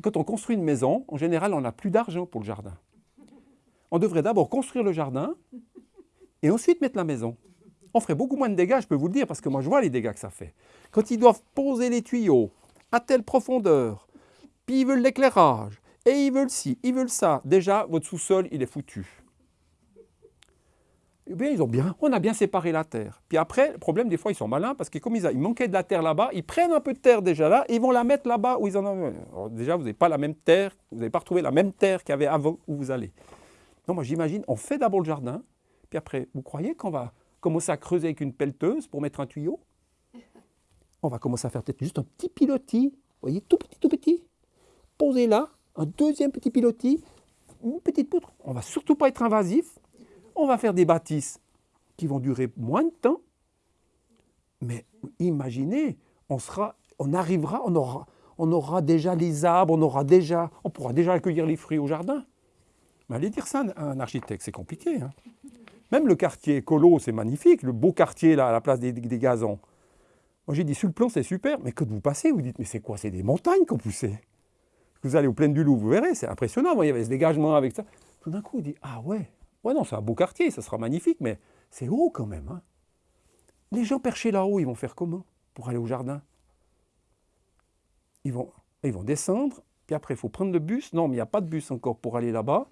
quand on construit une maison, en général, on n'a plus d'argent pour le jardin. On devrait d'abord construire le jardin et ensuite mettre la maison on ferait beaucoup moins de dégâts, je peux vous le dire, parce que moi je vois les dégâts que ça fait. Quand ils doivent poser les tuyaux à telle profondeur, puis ils veulent l'éclairage, et ils veulent ci, ils veulent ça, déjà votre sous-sol il est foutu. Eh bien, ils ont bien, on a bien séparé la terre. Puis après, le problème, des fois, ils sont malins parce que comme ils, manquaient de la terre là-bas, ils prennent un peu de terre déjà là et ils vont la mettre là-bas où ils en ont. déjà, vous n'avez pas la même terre, vous n'avez pas retrouvé la même terre qu'il y avait avant où vous allez. Non, moi j'imagine, on fait d'abord le jardin, puis après, vous croyez qu'on va commencer à creuser avec une pelleteuse pour mettre un tuyau? On va commencer à faire peut-être juste un petit pilotis, vous voyez, tout petit, tout petit. Poser là, un deuxième petit pilotis, une petite poutre. On va surtout pas être invasif. On va faire des bâtisses qui vont durer moins de temps. Mais imaginez, on, sera, on arrivera, on aura, on aura déjà les arbres, on, aura déjà, on pourra déjà accueillir les fruits au jardin. Mais allez dire ça à un architecte, c'est compliqué. Hein. Même le quartier Colo, c'est magnifique, le beau quartier là, à la place des, gazons. Moi j'ai dit, sur le plan c'est super, mais quand vous passez, vous dites, mais c'est quoi C'est des montagnes qu'on poussait? Vous allez au plein du Loup, vous verrez, c'est impressionnant. il y avait ce dégagement avec ça. Tout d'un coup, on dit, ah ouais, ouais non, c'est un beau quartier, ça sera magnifique, mais c'est haut quand même. Hein. Les gens perchés là-haut, ils vont faire comment pour aller au jardin? Ils vont, ils vont descendre, puis après il faut prendre le bus. Non, mais il n'y a pas de bus encore pour aller là-bas.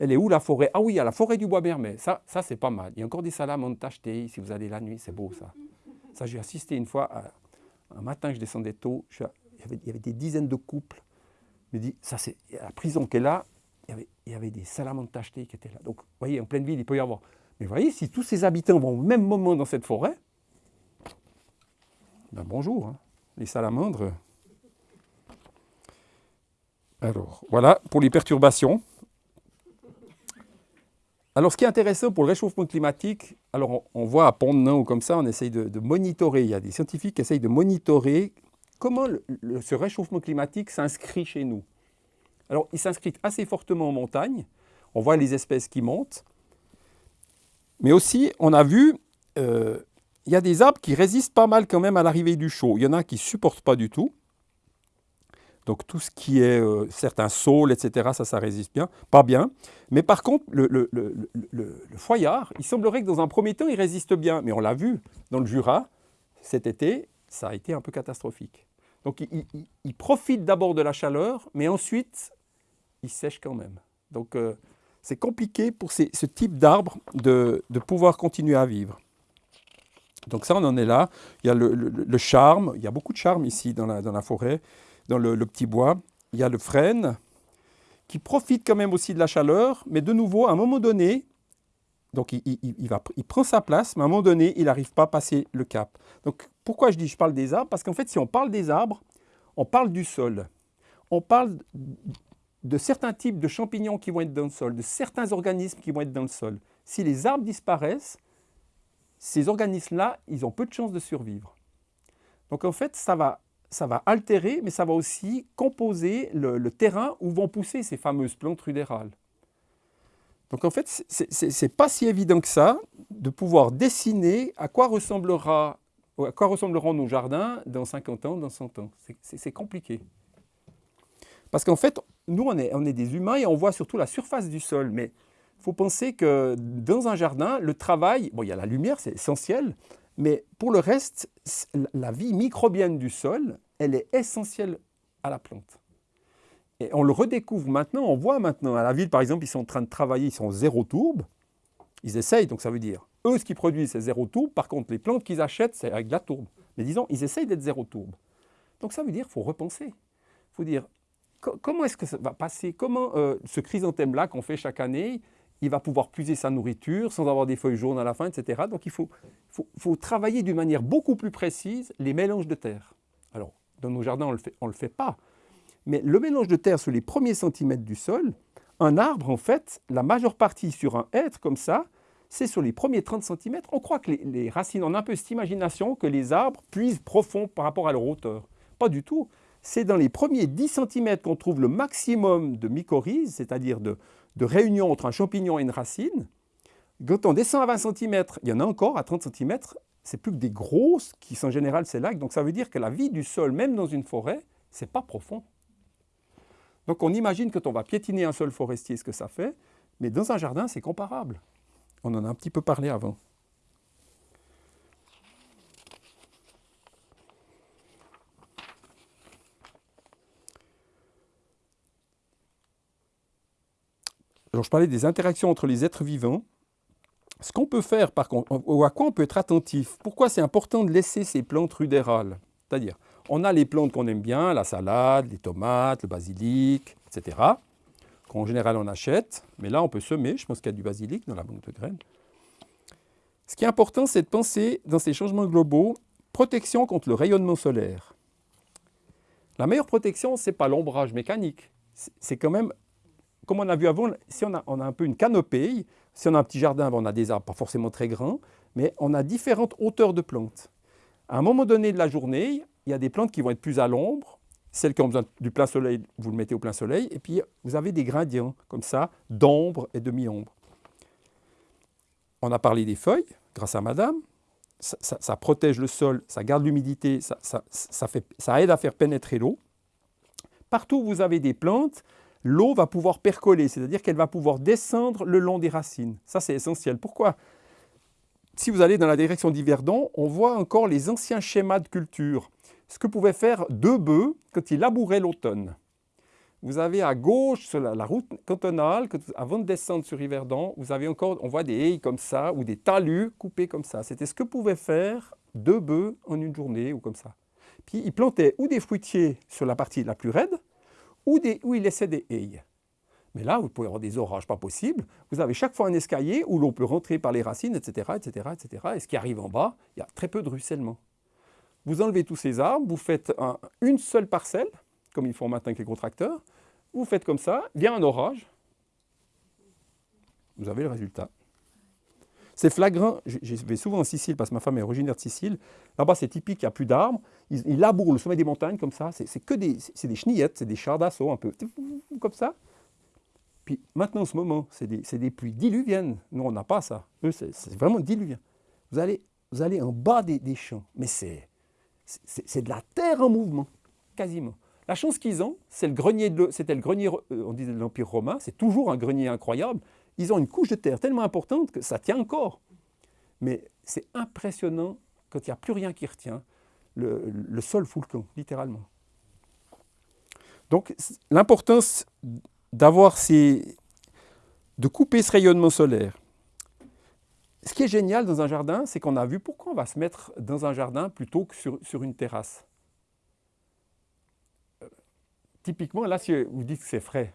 Elle est où la forêt? Ah oui, il y a la forêt du bois bermet. Ça, ça c'est pas mal. Il y a encore des salamandres tachetées si vous allez la nuit, c'est beau ça. Ça, j'ai assisté une fois, un matin, je descendais tôt, il, y avait, des dizaines de couples. Je me dis, ça c'est la prison qu'elle a, il il y avait des salamandres tachetées qui étaient là. Donc, vous voyez, en pleine ville, il peut y avoir. Mais vous voyez, si tous ces habitants vont au même moment dans cette forêt, ben bonjour, hein. les salamandres. Alors, voilà pour les perturbations. Alors, ce qui est intéressant pour le réchauffement climatique, alors on, voit à Pont-de-Nain ou comme ça, on essaye de, monitorer, il y a des scientifiques qui essayent de monitorer comment ce réchauffement climatique s'inscrit chez nous. Alors, il s'inscrit assez fortement en montagne, on voit les espèces qui montent, mais aussi, on a vu, euh, il y a des arbres qui résistent pas mal quand même à l'arrivée du chaud. Il y en a qui ne supportent pas du tout. Donc tout ce qui est euh, certains saules, etc., ça, ça résiste bien, pas bien. Mais par contre, le, le, foyard, il semblerait que dans un premier temps, il résiste bien. Mais on l'a vu dans le Jura, cet été, ça a été un peu catastrophique. Donc il, profite d'abord de la chaleur, mais ensuite, il sèche quand même. Donc euh, c'est compliqué pour ce type d'arbre de, pouvoir continuer à vivre. Donc ça, on en est là. Il y a le, charme, il y a beaucoup de charme ici dans la, forêt dans le, petit bois. Il y a le frêne qui profite quand même aussi de la chaleur, mais de nouveau, à un moment donné, donc il, il prend sa place, mais à un moment donné, il n'arrive pas à passer le cap. Donc pourquoi je dis je parle des arbres? Parce qu'en fait, si on parle des arbres, on parle du sol. On parle de certains types de champignons qui vont être dans le sol, de certains organismes qui vont être dans le sol. Si les arbres disparaissent, ces organismes-là, ils ont peu de chances de survivre. Donc en fait, ça va, ça va altérer, mais ça va aussi composer le, terrain où vont pousser ces fameuses plantes rudérales. Donc en fait, ce n'est pas si évident que ça de pouvoir dessiner à quoi, ressemblera, à quoi ressembleront nos jardins dans 50 ans, dans 100 ans. C'est compliqué. Parce qu'en fait, nous, on est, des humains et on voit surtout la surface du sol. Mais il faut penser que dans un jardin, le travail, bon, il y a la lumière, c'est essentiel, mais pour le reste, la vie microbienne du sol, elle est essentielle à la plante. Et on le redécouvre maintenant, on voit maintenant, à la ville par exemple, ils sont en train de travailler, ils sont zéro tourbe, ils essayent, donc ça veut dire, eux ce qu'ils produisent c'est zéro tourbe, par contre les plantes qu'ils achètent c'est avec de la tourbe. Mais disons, ils essayent d'être zéro tourbe. Donc ça veut dire qu'il faut repenser. Il faut dire, comment est-ce que ça va passer? Comment euh, ce chrysanthème-là qu'on fait chaque année, il va pouvoir puiser sa nourriture sans avoir des feuilles jaunes à la fin, etc. Donc il faut, travailler d'une manière beaucoup plus précise les mélanges de terre. Alors, dans nos jardins, on ne le, fait pas. Mais le mélange de terre sur les premiers centimètres du sol, un arbre, en fait, la majeure partie sur un hêtre comme ça, c'est sur les premiers 30 cm. On croit que les, racines ont un peu cette imagination que les arbres puisent profond par rapport à leur hauteur. Pas du tout. C'est dans les premiers 10 cm qu'on trouve le maximum de mycorhizes, c'est-à-dire de, de réunion entre un champignon et une racine. Quand on descend à 20 cm, il y en a encore à 30 cm, c'est plus que des grosses qui sont en général ces lacs. Donc ça veut dire que la vie du sol, même dans une forêt, c'est pas profond. Donc on imagine quand on va piétiner un sol forestier ce que ça fait, mais dans un jardin c'est comparable. On en a un petit peu parlé avant. Alors je parlais des interactions entre les êtres vivants. Ce qu'on peut faire, par contre, ou à quoi on peut être attentif, pourquoi c'est important de laisser ces plantes rudérales? C'est-à-dire, on a les plantes qu'on aime bien, la salade, les tomates, le basilic, etc. Qu'en général on achète, mais là on peut semer, je pense qu'il y a du basilic dans la banque de graines. Ce qui est important, c'est de penser dans ces changements globaux, protection contre le rayonnement solaire. La meilleure protection, ce n'est pas l'ombrage mécanique, c'est quand même, comme on a vu avant, si on a, un peu une canopée, si on a un petit jardin, on a des arbres pas forcément très grands, mais on a différentes hauteurs de plantes. À un moment donné de la journée, il y a des plantes qui vont être plus à l'ombre, celles qui ont besoin du plein soleil, vous le mettez au plein soleil, et puis vous avez des gradients comme ça, d'ombre et de mi-ombre. On a parlé des feuilles, grâce à madame, ça, protège le sol, ça garde l'humidité, ça, ça, aide à faire pénétrer l'eau. Partout où vous avez des plantes, l'eau va pouvoir percoler, c'est-à-dire qu'elle va pouvoir descendre le long des racines. Ça, c'est essentiel. Pourquoi? Si vous allez dans la direction d'Yverdon, on voit encore les anciens schémas de culture ce que pouvaient faire deux bœufs quand ils labouraient l'automne. Vous avez à gauche, sur la, route cantonale, avant de descendre sur Yverdon, vous avez encore, on voit des haies comme ça, ou des talus coupés comme ça. C'était ce que pouvaient faire deux bœufs en une journée, ou comme ça. Puis ils plantaient ou des fruitiers sur la partie la plus raide, ou, des, ils laissaient des haies. Mais là, vous pouvez avoir des orages pas possibles. Vous avez chaque fois un escalier où l'on peut rentrer par les racines, etc., etc., etc. Et ce qui arrive en bas, il y a très peu de ruissellement. Vous enlevez tous ces arbres, vous faites une seule parcelle, comme ils font maintenant avec les contracteurs, vous faites comme ça, vient un orage, vous avez le résultat. C'est flagrant, je vais souvent en Sicile parce que ma femme est originaire de Sicile. Là-bas, c'est typique, il n'y a plus d'arbres. Ils, labourent le sommet des montagnes comme ça. C'est que des, des chenillettes, c'est des chars d'assaut un peu, comme ça. Puis maintenant, en ce moment, c'est des, des, pluies diluviennes. Nous, on n'a pas ça. Eux, c'est vraiment diluvien. Vous allez, vous allez en bas des, des champs, mais c'est de la terre en mouvement, quasiment. La chance qu'ils ont, c'est le grenier, c'était le grenier, euh, on disait de l'Empire romain, c'est toujours un grenier incroyable. Ils ont une couche de terre tellement importante que ça tient encore. Mais c'est impressionnant quand il n'y a plus rien qui retient. Le, sol fout le camp, littéralement. Donc l'importance d'avoir ces... de couper ce rayonnement solaire, ce qui est génial dans un jardin, c'est qu'on a vu pourquoi on va se mettre dans un jardin plutôt que sur, une terrasse. Euh, typiquement, là, vous dites que c'est frais,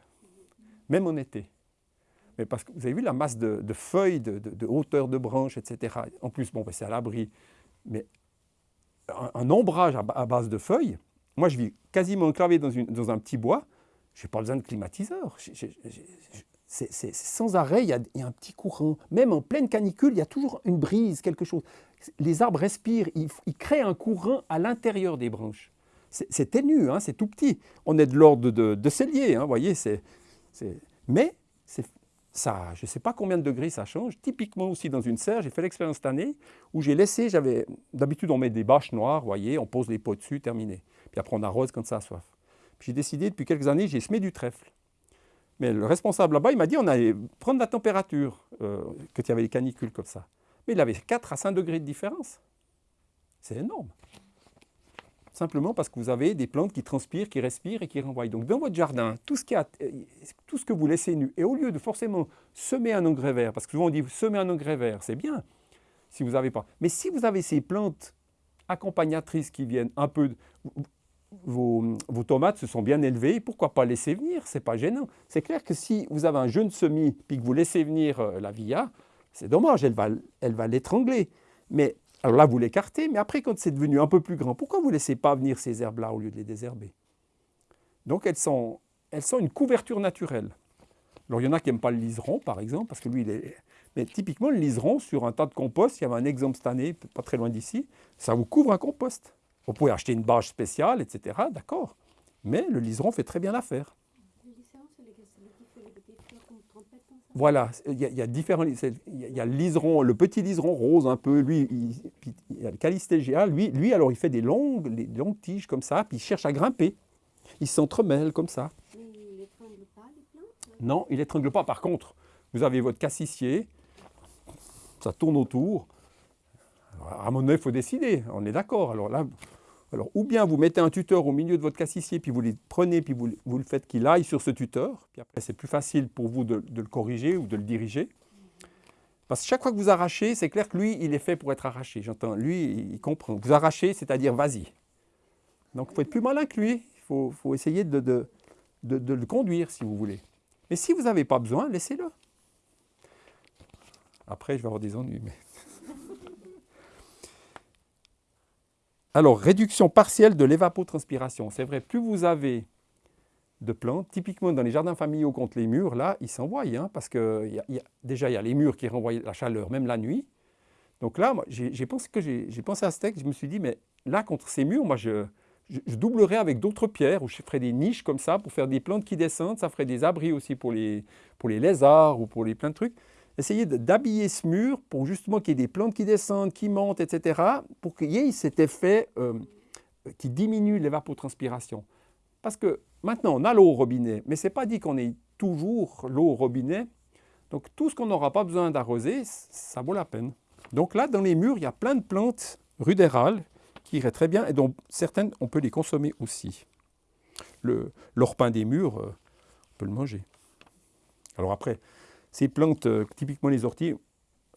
même en été. Mais parce que vous avez vu la masse de, feuilles, de, hauteur de branches, etc. En plus, bon, ben, c'est à l'abri. Mais un, ombrage à, base de feuilles, moi je vis quasiment enclavé dans, un petit bois, je n'ai pas besoin de climatiseur. sans arrêt, il y, a, un petit courant. Même en pleine canicule, il y a toujours une brise, quelque chose. Les arbres respirent, ils, créent un courant à l'intérieur des branches. C'est ténu, hein, c'est tout petit. On est de l'ordre de, cellier, hein, vous voyez. mais je ne sais pas combien de degrés ça change. Typiquement aussi dans une serre, j'ai fait l'expérience cette année où j'ai laissé, j'avais d'habitude on met des bâches noires, voyez, on pose les pots dessus, terminé. Puis après on arrose quand ça a soif. Puis j'ai décidé depuis quelques années, j'ai semé du trèfle. Mais le responsable là-bas, il m'a dit on allait prendre la température euh, il y avait les canicules comme ça. Mais il avait 4 à 5 degrés de différence. C'est énorme. Simplement parce que vous avez des plantes qui transpirent, qui respirent et qui renvoient. Donc dans votre jardin, euh, tout ce que vous laissez nu, et au lieu de forcément semer un engrais vert, parce que souvent on dit semer un engrais vert, c'est bien, si vous n'avez pas. Mais si vous avez ces plantes accompagnatrices qui viennent un peu vos, tomates se sont bien élevées, pourquoi pas laisser venir? Ce n'est pas gênant. C'est clair que si vous avez un jeune semis puis que vous laissez venir euh, la via, c'est dommage, elle va, elle va l'étrangler. Mais alors là, vous l'écartez, mais après, quand c'est devenu un peu plus grand, pourquoi vous ne laissez pas venir ces herbes-là au lieu de les désherber? Donc elles sont, elles sont une couverture naturelle. Alors il y en a qui n'aiment pas le liseron, par exemple, parce que lui, il est... Mais typiquement, le liseron, sur un tas de compost, il y avait un exemple cette année, pas très loin d'ici, ça vous couvre un compost. Vous pouvez acheter une bâche spéciale, etc. D'accord. Mais le liseron fait très bien l'affaire. Voilà, il y, a, il y a différents. Il y a le liseron, le petit liseron rose un peu, lui, il, il y a le calistégia, lui, lui, alors il fait des longues, des longues tiges comme ça, puis il cherche à grimper. Il s'entremêle comme ça. Mais il n'étrangle pas les plantes Non, il n'étrangle pas. Par contre, vous avez votre cassissier, ça tourne autour. Alors, à mon avis, il faut décider, on est d'accord. Alors là, alors, ou bien vous mettez un tuteur au milieu de votre cassissier, puis vous le prenez, puis vous, vous le faites qu'il aille sur ce tuteur. Puis après, c'est plus facile pour vous de, le corriger ou de le diriger. Parce que chaque fois que vous arrachez, c'est clair que lui, il est fait pour être arraché. J'entends, lui, il comprend. Vous arrachez, c'est-à-dire vas-y. Donc, il faut être plus malin que lui. Il faut, essayer de, le conduire, si vous voulez. Mais si vous n'avez pas besoin, laissez-le. Après, je vais avoir des ennuis. Alors, réduction partielle de l'évapotranspiration. C'est vrai, plus vous avez de plantes, typiquement dans les jardins familiaux contre les murs, là, ils s'envoient, hein, parce que y a, déjà, il y a les murs qui renvoient la chaleur, même la nuit. Donc là, j'ai pensé, pensé à ce texte, je me suis dit, mais là, contre ces murs, moi, je, je, doublerais avec d'autres pierres, ou je ferais des niches comme ça, pour faire des plantes qui descendent, ça ferait des abris aussi pour les, pour les lézards, ou pour les plein de trucs essayer d'habiller ce mur pour justement qu'il y ait des plantes qui descendent, qui montent, etc., pour qu'il y ait cet effet euh, qui diminue l'évapotranspiration. Parce que maintenant, on a l'eau au robinet, mais ce n'est pas dit qu'on ait toujours l'eau au robinet. Donc tout ce qu'on n'aura pas besoin d'arroser, ça vaut la peine. Donc là, dans les murs, il y a plein de plantes rudérales qui iraient très bien et dont certaines, on peut les consommer aussi. L'orpin des murs, euh, on peut le manger. Alors après, ces plantes, euh, typiquement les orties,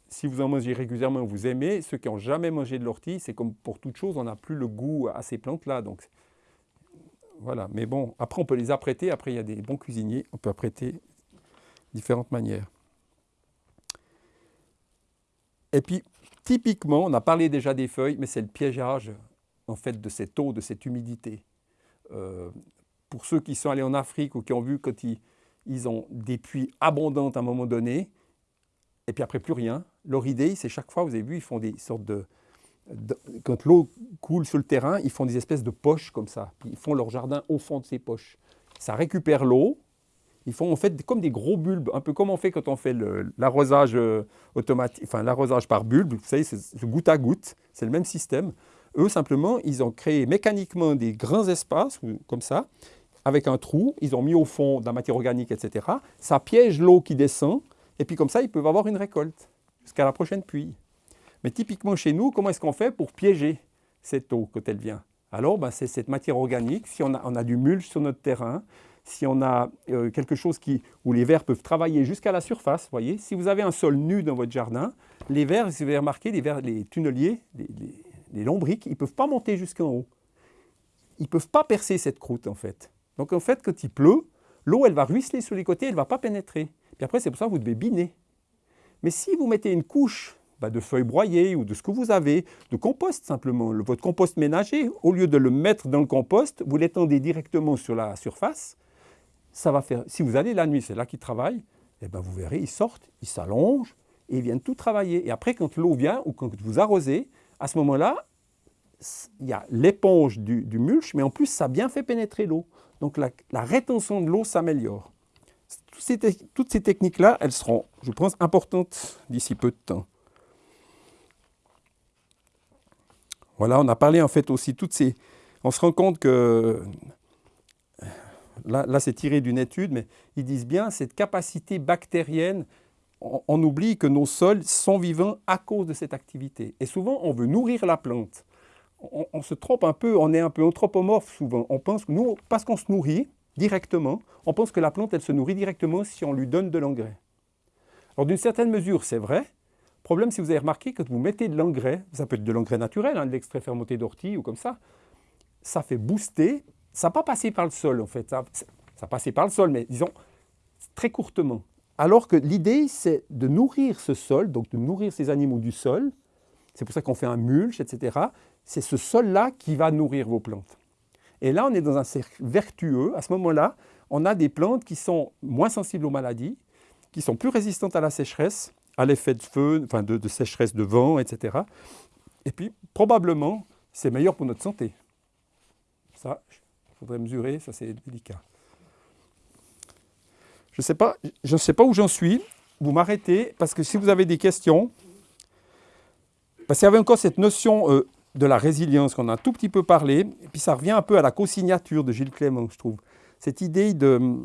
si vous en mangez régulièrement, vous aimez. Ceux qui n'ont jamais mangé de l'ortie, c'est comme pour toute chose, on n'a plus le goût à ces plantes-là. Donc voilà, mais bon, après on peut les apprêter. Après, il y a des bons cuisiniers, on peut apprêter de différentes manières. Et puis, typiquement, on a parlé déjà des feuilles, mais c'est le piégeage en fait de cette eau, de cette humidité. Euh, pour ceux qui sont allés en Afrique ou qui ont vu quand ils, ils ont des puits abondants à un moment donné, et puis après plus rien. Leur idée, c'est chaque fois, vous avez vu, ils font des sortes de... quand l'eau coule sur le terrain, ils font des espèces de poches comme ça. Ils font leur jardin au fond de ces poches. Ça récupère l'eau. Ils font en fait comme des gros bulbes, un peu comme on fait quand on fait l'arrosage euh, automatique, enfin l'arrosage par bulbe. Vous savez, c'est goutte à goutte. C'est le même système. Eux, simplement, ils ont créé mécaniquement des grands espaces, comme ça, avec un trou, ils ont mis au fond de la matière organique, etc. Ça piège l'eau qui descend, et puis comme ça, ils peuvent avoir une récolte jusqu'à la prochaine pluie. Mais typiquement chez nous, comment est-ce qu'on fait pour piéger cette eau quand elle vient? Alors, ben, c'est cette matière organique. Si on a, du mulch sur notre terrain, si on a euh, quelque chose qui, où les vers peuvent travailler jusqu'à la surface, voyez, si vous avez un sol nu dans votre jardin, les vers, vous avez remarqué, les, vers, les tunneliers, les, les, les lombriques, ils ne peuvent pas monter jusqu'en haut. Ils ne peuvent pas percer cette croûte, en fait. Donc en fait, quand il pleut, l'eau, elle va ruisseler sur les côtés, elle ne va pas pénétrer. Puis après, c'est pour ça que vous devez biner. Mais si vous mettez une couche bah, de feuilles broyées ou de ce que vous avez, de compost simplement, le, votre compost ménager, au lieu de le mettre dans le compost, vous l'étendez directement sur la surface, ça va faire, si vous allez la nuit, c'est là qu'il travaille, et ben vous verrez, ils sortent, ils s'allongent et ils viennent tout travailler. Et après, quand l'eau vient ou quand vous arrosez, à ce moment-là, il y a l'éponge du, mulch, mais en plus, ça bien fait pénétrer l'eau. Donc la, rétention de l'eau s'améliore. toutes ces techniques-là, elles seront, je pense, importantes d'ici peu de temps. Voilà, on a parlé en fait aussi toutes ces... On se rend compte que... Là, c'est tiré d'une étude, mais ils disent bien cette capacité bactérienne, on, oublie que nos sols sont vivants à cause de cette activité. Et souvent, on veut nourrir la plante. On, se trompe un peu, on est un peu anthropomorphe souvent. On pense que nous, parce qu'on se nourrit directement, on pense que la plante, se nourrit directement si on lui donne de l'engrais. Alors d'une certaine mesure, c'est vrai, Problème, si vous avez remarqué, quand vous mettez de l'engrais, ça peut être de l'engrais naturel, hein, de l'extrait fermenté d'ortie ou comme ça, ça fait booster, ça n'a pas passé par le sol en fait, ça, ça passé par le sol, mais disons très courtement. Alors que l'idée, c'est de nourrir ce sol, donc de nourrir ces animaux du sol, c'est pour ça qu'on fait un mulch, etc. C'est ce sol-là qui va nourrir vos plantes. Et là, on est dans un cercle vertueux. À ce moment-là, on a des plantes qui sont moins sensibles aux maladies, qui sont plus résistantes à la sécheresse, à l'effet de feu, enfin de, sécheresse de vent, etc. Et puis, probablement, c'est meilleur pour notre santé. Ça, il faudrait mesurer, ça c'est délicat. Je ne sais, pas, sais pas où j'en suis. Vous m'arrêtez, parce que si vous avez des questions, parce qu'il y avait encore cette notion euh, de la résilience qu'on a un tout petit peu parlé, et puis ça revient un peu à la co-signature de Gilles Clément, je trouve. Cette idée de,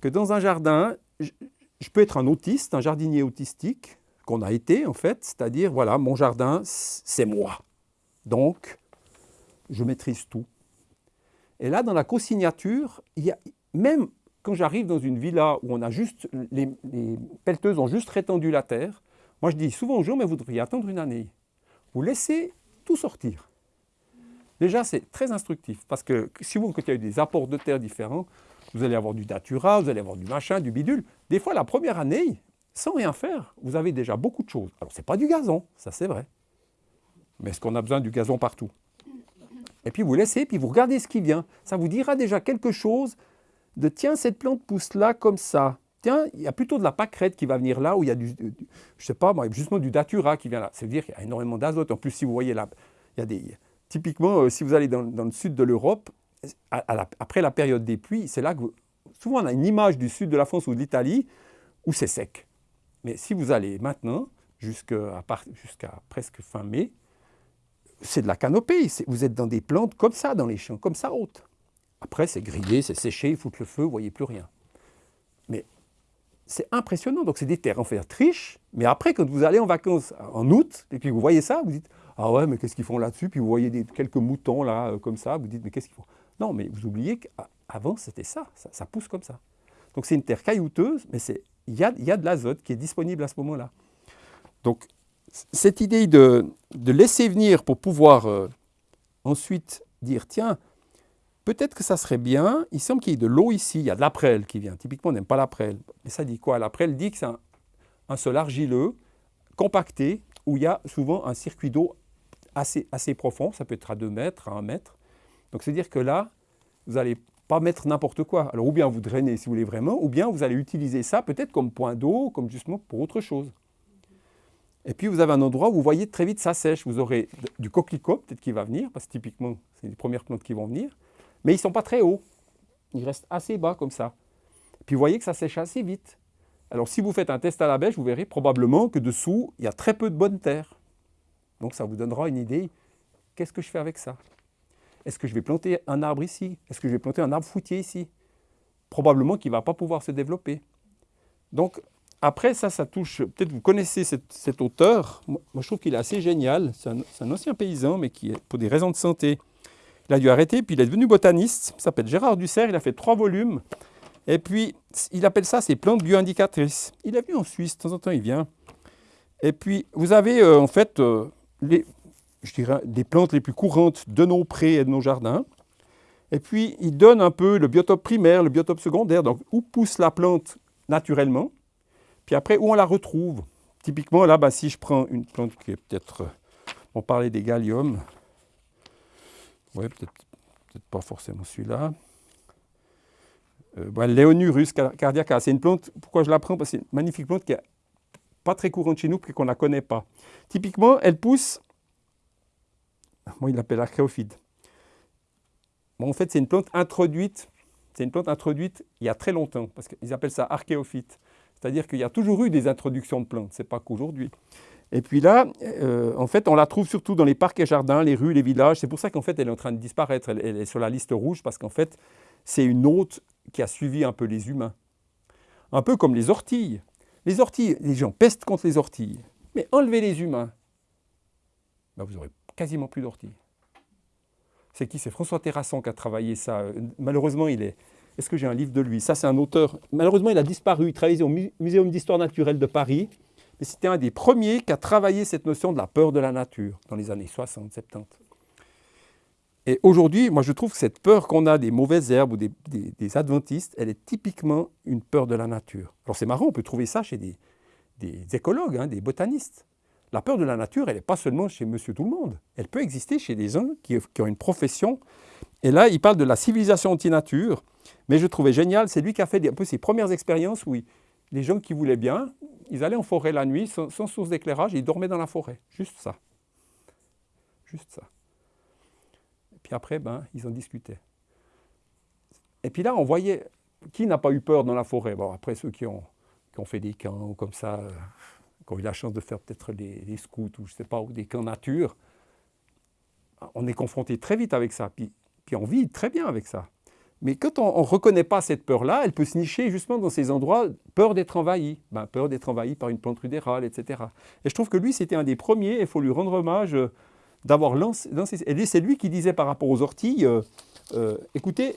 que dans un jardin, je peux être un autiste, un jardinier autistique, qu'on a été en fait, c'est-à-dire, voilà, mon jardin, c'est moi. Donc, je maîtrise tout. Et là, dans la co-signature, même quand j'arrive dans une villa où on a juste, les, pelleteuses ont juste rétendu la terre, moi je dis souvent aux gens, mais vous devriez attendre une année. Vous laissez tout sortir. Déjà, c'est très instructif, parce que si vous, eu des apports de terre différents, vous allez avoir du datura, vous allez avoir du machin, du bidule. Des fois, la première année, sans rien faire, vous avez déjà beaucoup de choses. Alors, ce n'est pas du gazon, ça c'est vrai. Mais est-ce qu'on a besoin du gazon partout? Et puis vous laissez, puis vous regardez ce qui vient. Ça vous dira déjà quelque chose de tiens, cette plante pousse là comme ça. Tiens, il y a plutôt de la pâquerette qui va venir là, où il y a du, je sais pas, justement du datura qui vient là. Ça veut dire qu'il y a énormément d'azote. En plus, si vous voyez là, il y a des... Typiquement, euh, si vous allez dans, le sud de l'Europe, après la période des pluies, c'est là que souvent on a une image du sud de la France ou de l'Italie où c'est sec. Mais si vous allez maintenant, jusqu'à presque fin mai, c'est de la canopée. Vous êtes dans des plantes comme ça, dans les champs, comme ça hautes. Après, c'est grillé, c'est séché, ils foutent le feu, vous ne voyez plus rien. C'est impressionnant. Donc, c'est des terres en fait triches. Mais après, quand vous allez en vacances en août, et puis vous voyez ça, vous dites Ah ouais, mais qu'est-ce qu'ils font là-dessus? Puis vous voyez des, quelques moutons là, euh, comme ça, vous dites Mais qu'est-ce qu'ils font? Non, mais vous oubliez qu'avant, c'était ça, ça, pousse comme ça. Donc c'est une terre caillouteuse, mais il y a, y de l'azote qui est disponible à ce moment-là. Donc cette idée de, laisser venir pour pouvoir euh, ensuite dire, tiens, peut-être que ça serait bien, il semble qu'il y ait de l'eau ici, il y a de la qui vient. Typiquement, on n'aime pas la. Mais ça dit quoi? La dit que c'est un, sol argileux, compacté, où il y a souvent un circuit d'eau assez, profond, ça peut être à 2 mètres, à 1 mètre, donc c'est-à-dire que là, vous n'allez pas mettre n'importe quoi. Alors ou bien vous drainez si vous voulez vraiment, ou bien vous allez utiliser ça peut-être comme point d'eau, comme justement pour autre chose. Et puis vous avez un endroit où vous voyez très vite ça sèche. Vous aurez du coquelicot peut-être qui va venir, parce que typiquement c'est les premières plantes qui vont venir, mais ils ne sont pas très hauts. Ils restent assez bas comme ça. Puis vous voyez que ça sèche assez vite. Alors si vous faites un test à la bêche, vous verrez probablement que dessous, il y a très peu de bonne terre. Donc ça vous donnera une idée, qu'est-ce que je fais avec ça? Est-ce que je vais planter un arbre ici? Est-ce que je vais planter un arbre fruitier ici? Probablement qu'il ne va pas pouvoir se développer. Donc, après, ça, ça touche... Peut-être vous connaissez cet, auteur. Moi, je trouve qu'il est assez génial. C'est un, ancien paysan, mais qui, pour des raisons de santé, il a dû arrêter, puis il est devenu botaniste. Il s'appelle Gérard Dussert, il a fait trois volumes. Et puis, il appelle ça ses plantes bioindicatrices. Il est venu en Suisse, de temps en temps, il vient. Et puis, vous avez euh, en fait euh, les, je dirais, des plantes les plus courantes de nos prés et de nos jardins. Et puis, il donne un peu le biotope primaire, le biotope secondaire, donc où pousse la plante naturellement, puis après, où on la retrouve? Typiquement, là, bah, si je prends une plante qui est peut-être, euh, on parlait des galliums, oui, peut-être peut pas forcément celui-là. euh, Léonurus cardiaca. C'est une plante, pourquoi je la prends? Parce que c'est une magnifique plante qui n'est pas très courante chez nous, puis qu'on ne la connaît pas. Typiquement, elle pousse, moi il l'appelle archéophyte. Bon, en fait, c'est une plante introduite, c'est une plante introduite il y a très longtemps, parce qu'ils appellent ça archéophyte. C'est-à-dire qu'il y a toujours eu des introductions de plantes, ce n'est pas qu'aujourd'hui. Et puis là, euh, en fait, on la trouve surtout dans les parcs et jardins, les rues, les villages. C'est pour ça qu'en fait, elle est en train de disparaître. Elle, est sur la liste rouge parce qu'en fait, c'est une hôte qui a suivi un peu les humains. Un peu comme les orties. Les orties, les gens pestent contre les orties. Mais enlevez les humains, ben, vous aurez quasiment plus d'orties. C'est qui? C'est François Terrasson qui a travaillé ça. Malheureusement, il est... Est-ce que j'ai un livre de lui? Ça, c'est un auteur. Malheureusement, il a disparu. Il travaillait au Muséum d'histoire naturelle de Paris mais c'était un des premiers qui a travaillé cette notion de la peur de la nature dans les années 60, 70. Et aujourd'hui, moi je trouve que cette peur qu'on a des mauvaises herbes ou des, adventistes, elle est typiquement une peur de la nature. Alors c'est marrant, on peut trouver ça chez des, écologues, hein, des botanistes. La peur de la nature, elle n'est pas seulement chez monsieur tout le monde. Elle peut exister chez des gens qui, qui ont une profession. Et là, il parle de la civilisation anti-nature. Mais je trouvais génial, c'est lui qui a fait un peu ses premières expériences où les gens qui voulaient bien, ils allaient en forêt la nuit, sans, source d'éclairage, ils dormaient dans la forêt. Juste ça. Juste ça. Et puis après, ben, ils en discutaient. Et puis là, on voyait, qui n'a pas eu peur dans la forêt? Bon, après, ceux qui ont, qui ont fait des camps comme ça, euh, qui ont eu la chance de faire peut-être des, scouts ou je sais pas, ou des camps nature, on est confronté très vite avec ça. Puis, puis on vit très bien avec ça. Mais quand on ne reconnaît pas cette peur-là, elle peut se nicher justement dans ces endroits, peur d'être envahi, ben, peur d'être envahi par une plante rudérale, etc. Et je trouve que lui, c'était un des premiers, il faut lui rendre hommage euh, d'avoir lancé, Et c'est lui qui disait par rapport aux orties, euh, euh, écoutez,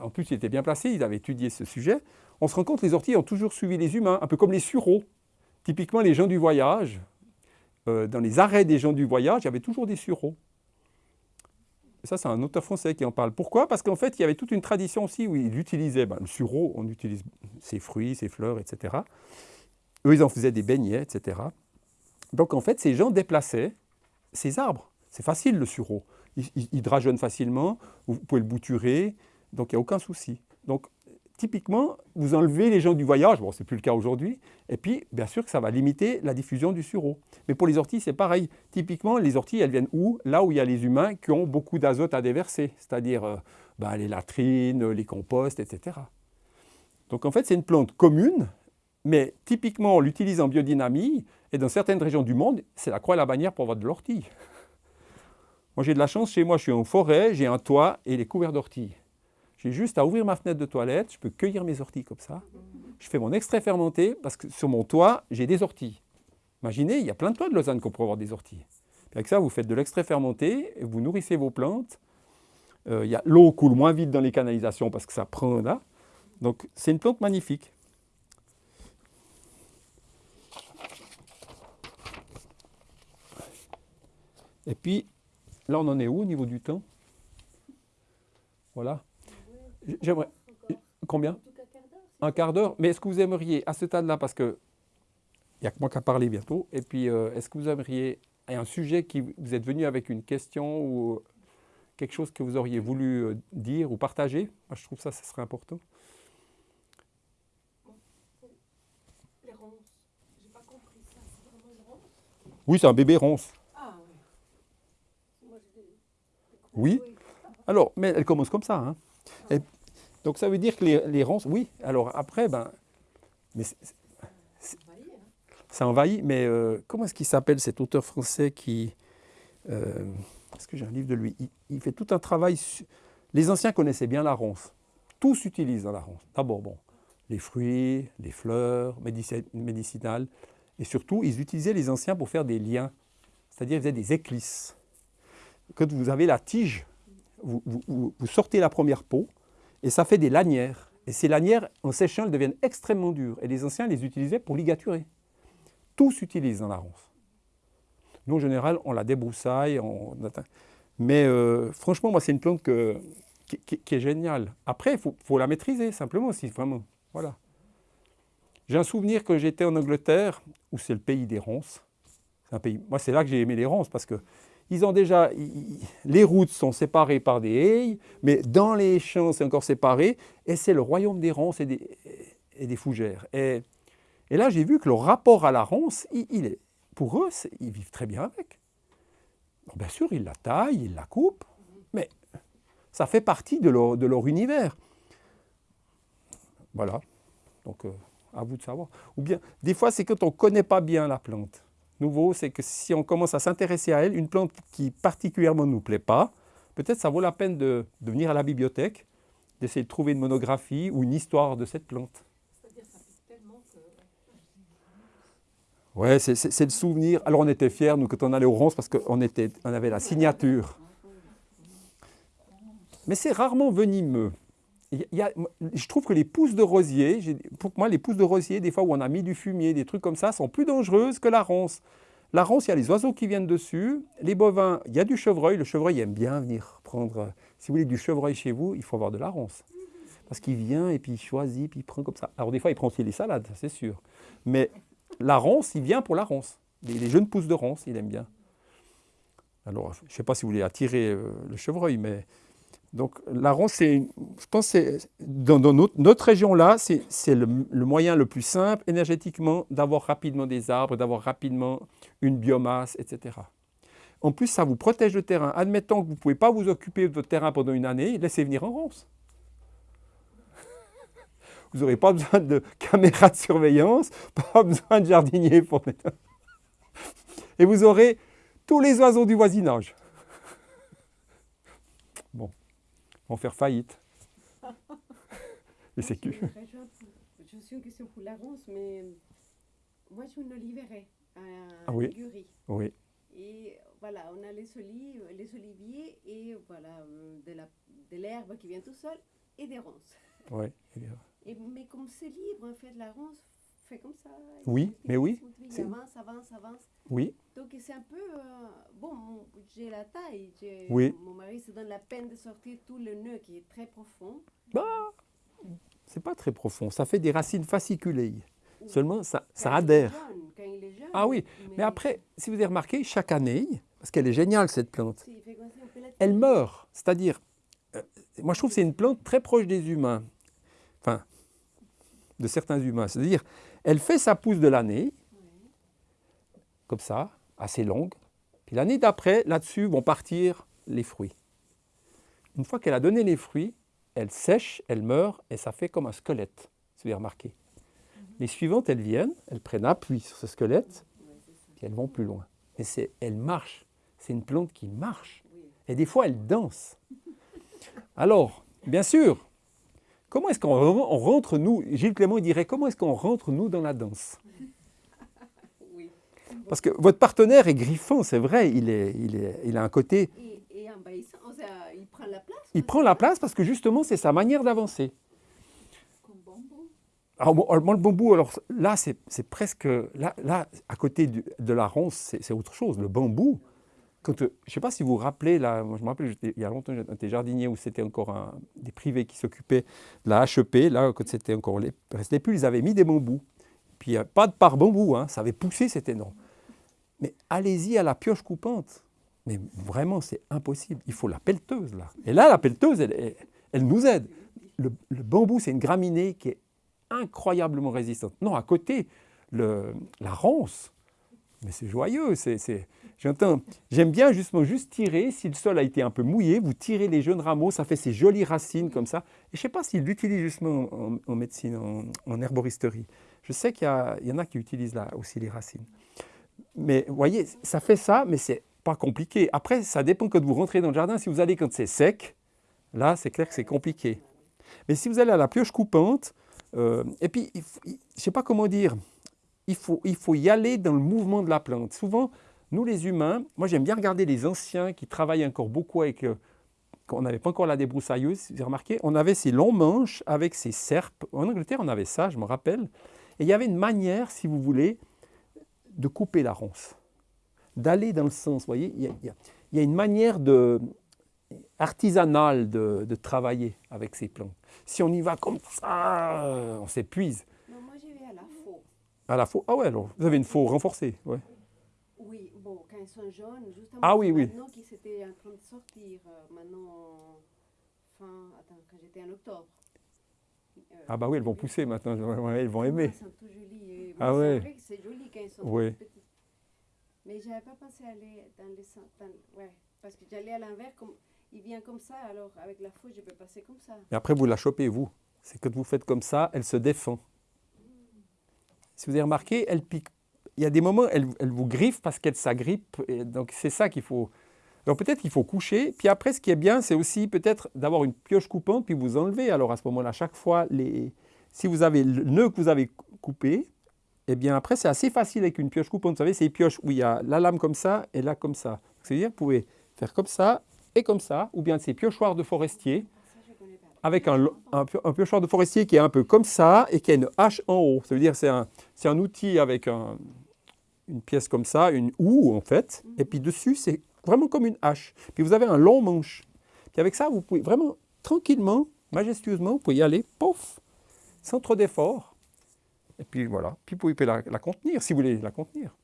en plus il était bien placé, il avait étudié ce sujet, on se rend compte que les orties ont toujours suivi les humains, un peu comme les sureaux. Typiquement les gens du voyage, dans les arrêts des gens du voyage, il y avait toujours des sureaux. Ça, c'est un auteur français qui en parle. Pourquoi? Parce qu'en fait, il y avait toute une tradition aussi où il utilisait, ben, le sureau, on utilise ses fruits, ses fleurs, etc. Eux, ils en faisaient des beignets, etc. Donc, en fait, ces gens déplaçaient ces arbres. C'est facile, le sureau. Il, drageonne facilement, vous pouvez le bouturer, donc il n'y a aucun souci. Typiquement, vous enlevez les gens du voyage, bon, ce n'est plus le cas aujourd'hui, et puis, bien sûr que ça va limiter la diffusion du sureau. Mais pour les orties, c'est pareil. Typiquement, les orties, elles viennent où? Là où il y a les humains qui ont beaucoup d'azote à déverser, c'est-à-dire euh, ben, les latrines, les composts, etc. Donc en fait, c'est une plante commune, mais typiquement, on l'utilise en biodynamie, et dans certaines régions du monde, c'est la croix et la bannière pour avoir de l'ortie. Moi, j'ai de la chance, chez moi, je suis en forêt, j'ai un toit et les couverts d'ortie. J'ai juste à ouvrir ma fenêtre de toilette, je peux cueillir mes orties comme ça. Je fais mon extrait fermenté parce que sur mon toit, j'ai des orties. Imaginez, il y a plein de toits de Lausanne qu'on peut avoir des orties. avec ça, vous faites de l'extrait fermenté, vous nourrissez vos plantes. Euh, L'eau coule moins vite dans les canalisations parce que ça prend là. Donc c'est une plante magnifique. Et puis, là on en est où au niveau du temps? Voilà. J'aimerais. Combien Un quart d'heure. Mais est-ce que vous aimeriez, à ce stade-là, parce que il n'y a que moi qui a parlé bientôt, et puis euh, est-ce que vous aimeriez un sujet qui vous êtes venu avec une question ou quelque chose que vous auriez voulu euh, dire ou partager? Moi, je trouve ça, ce serait important. Les ronces. J'ai pas compris ça. C'est vraiment une ronce? Oui, c'est un bébé ronce. Ah oui. Oui. Alors, mais elle commence comme ça. Hein. Donc ça veut dire que les, ronces, oui. Alors après, ben, ça envahit. Mais euh, comment est-ce qu'il s'appelle cet auteur français qui, euh, est-ce que j'ai un livre de lui? Il, fait tout un travail. Les anciens connaissaient bien la ronce. Tout s'utilise dans la ronce. D'abord, bon, les fruits, les fleurs médicinales, et surtout, ils utilisaient les anciens pour faire des liens, c'est-à-dire ils faisaient des éclisses. Quand vous avez la tige vous, sortez la première peau et ça fait des lanières. Et ces lanières, en séchant, elles deviennent extrêmement dures. Et les anciens les utilisaient pour ligaturer. Tout s'utilise dans la ronce. Nous, en général, on la débroussaille. Mais euh, franchement, moi, c'est une plante qui, est géniale. Après, il faut, la maîtriser, simplement, aussi, vraiment. Voilà. J'ai un souvenir que j'étais en Angleterre, où c'est le pays des ronces. Moi, c'est là que j'ai aimé les ronces, parce que ils ont déjà, les routes sont séparées par des haies, mais dans les champs, c'est encore séparé, et c'est le royaume des ronces et des, fougères. Et, là, j'ai vu que le rapport à la ronce, il, est, pour eux, ils vivent très bien avec. bien sûr, ils la taillent, ils la coupent, mais ça fait partie de leur, de leur univers. Voilà. Donc, euh, à vous de savoir. Ou bien, des fois, c'est quand on ne connaît pas bien la plante. Nouveau, c'est que si on commence à s'intéresser à elle, une plante qui particulièrement ne nous plaît pas, peut-être ça vaut la peine de, de venir à la bibliothèque, d'essayer de trouver une monographie ou une histoire de cette plante. Ouais, c'est le souvenir. Alors on était fiers, nous, quand on allait au Ronce, parce qu'on on avait la signature. Mais c'est rarement venimeux je trouve que les pousses de rosier, pour moi, les pousses de rosier, des fois où on a mis du fumier, des trucs comme ça, sont plus dangereuses que la ronce. La ronce, il y a les oiseaux qui viennent dessus. Les bovins, il y a du chevreuil. Le chevreuil aime bien venir prendre. Si vous voulez du chevreuil chez vous, il faut avoir de la ronce. Parce qu'il vient et puis il choisit, puis il prend comme ça. Alors des fois, il prend aussi les salades, c'est sûr. Mais la ronce, il vient pour la ronce. Les, jeunes pousses de ronce, il aime bien. Alors, je ne sais pas si vous voulez attirer euh, le chevreuil, mais donc la ronce, je pense dans, notre, région-là, c'est le, moyen le plus simple énergétiquement d'avoir rapidement des arbres, d'avoir rapidement une biomasse, etc. En plus, ça vous protège le terrain. Admettons que vous ne pouvez pas vous occuper de votre terrain pendant une année, laissez venir en ronce. Vous n'aurez pas besoin de caméras de surveillance, pas besoin de jardinier pour mettre... Et vous aurez tous les oiseaux du voisinage. Bon vont faire faillite. Les sécu. Je suis une question pour la ronce, mais moi je ne oliverai à ah oui. Oui. Et voilà, on a les, olives, les oliviers et voilà, de l'herbe qui vient tout seul et des ronces. Oui. Et, mais comme c'est libre, en fait, la ronce fait comme ça. Oui, mais oui. Ça avance, avance, avance. Oui. Donc c'est un peu... Euh, bon, j'ai la taille. Oui. Mon mari se donne la peine de sortir tout le nœud qui est très profond. Bah, c'est pas très profond. Ça fait des racines fasciculées. Seulement, ça, ça adhère. quand il est jeune, ah oui, mais, après, si vous avez remarqué, chaque année, parce qu'elle est géniale cette plante, elle meurt. C'est-à-dire, euh, moi je trouve que c'est une plante très proche des humains. Enfin, de certains humains. C'est-à-dire, elle fait sa pousse de l'année, comme ça, assez longue. Puis l'année d'après, là-dessus vont partir les fruits. Une fois qu'elle a donné les fruits, elle sèche, elle meurt, et ça fait comme un squelette, si vous avez remarqué. Les suivantes, elles viennent, elles prennent appui sur ce squelette, puis elles vont plus loin. Mais c'est, elle marche. C'est une plante qui marche. Et des fois, elle danse. Alors, bien sûr, comment est-ce qu'on rentre, nous, Gilles Clément dirait, comment est-ce qu'on rentre, nous, dans la danse? Parce que votre partenaire est griffant, c'est vrai, il, est, il, est, il a un côté... Et, il prend la place Il prend la place parce que justement, c'est sa manière d'avancer. Comme bambou alors, le bambou, alors là, c'est presque... Là, là, à côté de la ronce, c'est autre chose. Le bambou, quand, je ne sais pas si vous vous rappelez, là, je me rappelle, il y a longtemps, j'étais jardinier où c'était encore des privés qui s'occupaient de la HEP. Là, quand c'était encore les, restait plus, ils avaient mis des bambous. Puis pas de par bambou, hein, ça avait poussé, c'était énorme. Mais allez-y à la pioche coupante. Mais vraiment, c'est impossible. Il faut la pelleteuse, là. Et là, la pelleteuse, elle, nous aide. Le, bambou, c'est une graminée qui est incroyablement résistante. Non, à côté, le, la ronce, mais c'est joyeux. C'est, J'entends, j'aime bien justement juste tirer, si le sol a été un peu mouillé, vous tirez les jeunes rameaux, ça fait ces jolies racines comme ça. Je ne sais pas s'ils l'utilisent justement en, médecine, en, herboristerie. Je sais qu'il y, y, en a qui utilisent là aussi les racines. Mais vous voyez, ça fait ça, mais c'est pas compliqué. Après, ça dépend quand vous rentrez dans le jardin. Si vous allez quand c'est sec, là, c'est clair que c'est compliqué. Mais si vous allez à la pioche coupante, euh, et puis, je ne sais pas comment dire, il faut, il faut y aller dans le mouvement de la plante. Souvent, nous les humains, moi j'aime bien regarder les anciens qui travaillent encore beaucoup avec, euh, quand on n'avait pas encore la débroussailleuse, vous avez remarqué, on avait ces longs manches avec ces serpes. En Angleterre, on avait ça, je me rappelle. Et il y avait une manière, si vous voulez, de couper la ronce, d'aller dans le sens. Vous voyez, il y, a, une manière de, artisanale de, travailler avec ces plantes. Si on y va comme ça, on s'épuise. Non, moi j'y vais à la faux. À la faux Ah ouais, alors vous avez une faux renforcée, ouais. Oui, bon, quand quand ils sont jaunes, justement. Ah oui, oui. Maintenant qu'ils étaient en train de sortir, euh, maintenant, fin, attends, quand j'étais en octobre. Euh, Ah bah oui, elles vont pousser maintenant, elles vont aimer. Elles sont tout jolies. et Ah ouais. C'est que joli quand ils sont petites. Mais j'avais pas pensé aller dans les dans- ouais, parce que j'allais à l'envers, comme, il vient comme ça, alors avec la fouille, je peux passer comme ça. Et après, vous la chopez, vous. C'est quand vous faites comme ça, elle se défend. Si vous avez remarqué, elle pique. Il y a des moments, elle, elle vous griffe parce qu'elle s'agrippe. Donc, c'est ça qu'il faut. Alors, peut-être qu'il faut coucher. Puis après, ce qui est bien, c'est aussi peut-être d'avoir une pioche coupante, puis vous enlevez. Alors, à ce moment-là, chaque fois, les... si vous avez le nœud que vous avez coupé, eh bien, après, c'est assez facile avec une pioche coupante. Vous savez, c'est des pioches où il y a la lame comme ça et là comme ça. C'est-à-dire, vous pouvez faire comme ça et comme ça, ou bien ces piochoirs de forestier avec un, un, un piochoir de forestier qui est un peu comme ça et qui a une hache en haut. Ça veut dire que c'est un, un outil avec un- une pièce comme ça, une houe en fait, et puis dessus c'est vraiment comme une hache. Puis vous avez un long manche. Puis avec ça, vous pouvez vraiment tranquillement, majestueusement, vous pouvez y aller, pouf, sans trop d'effort. Et puis voilà, puis vous pouvez la, contenir si vous voulez la contenir.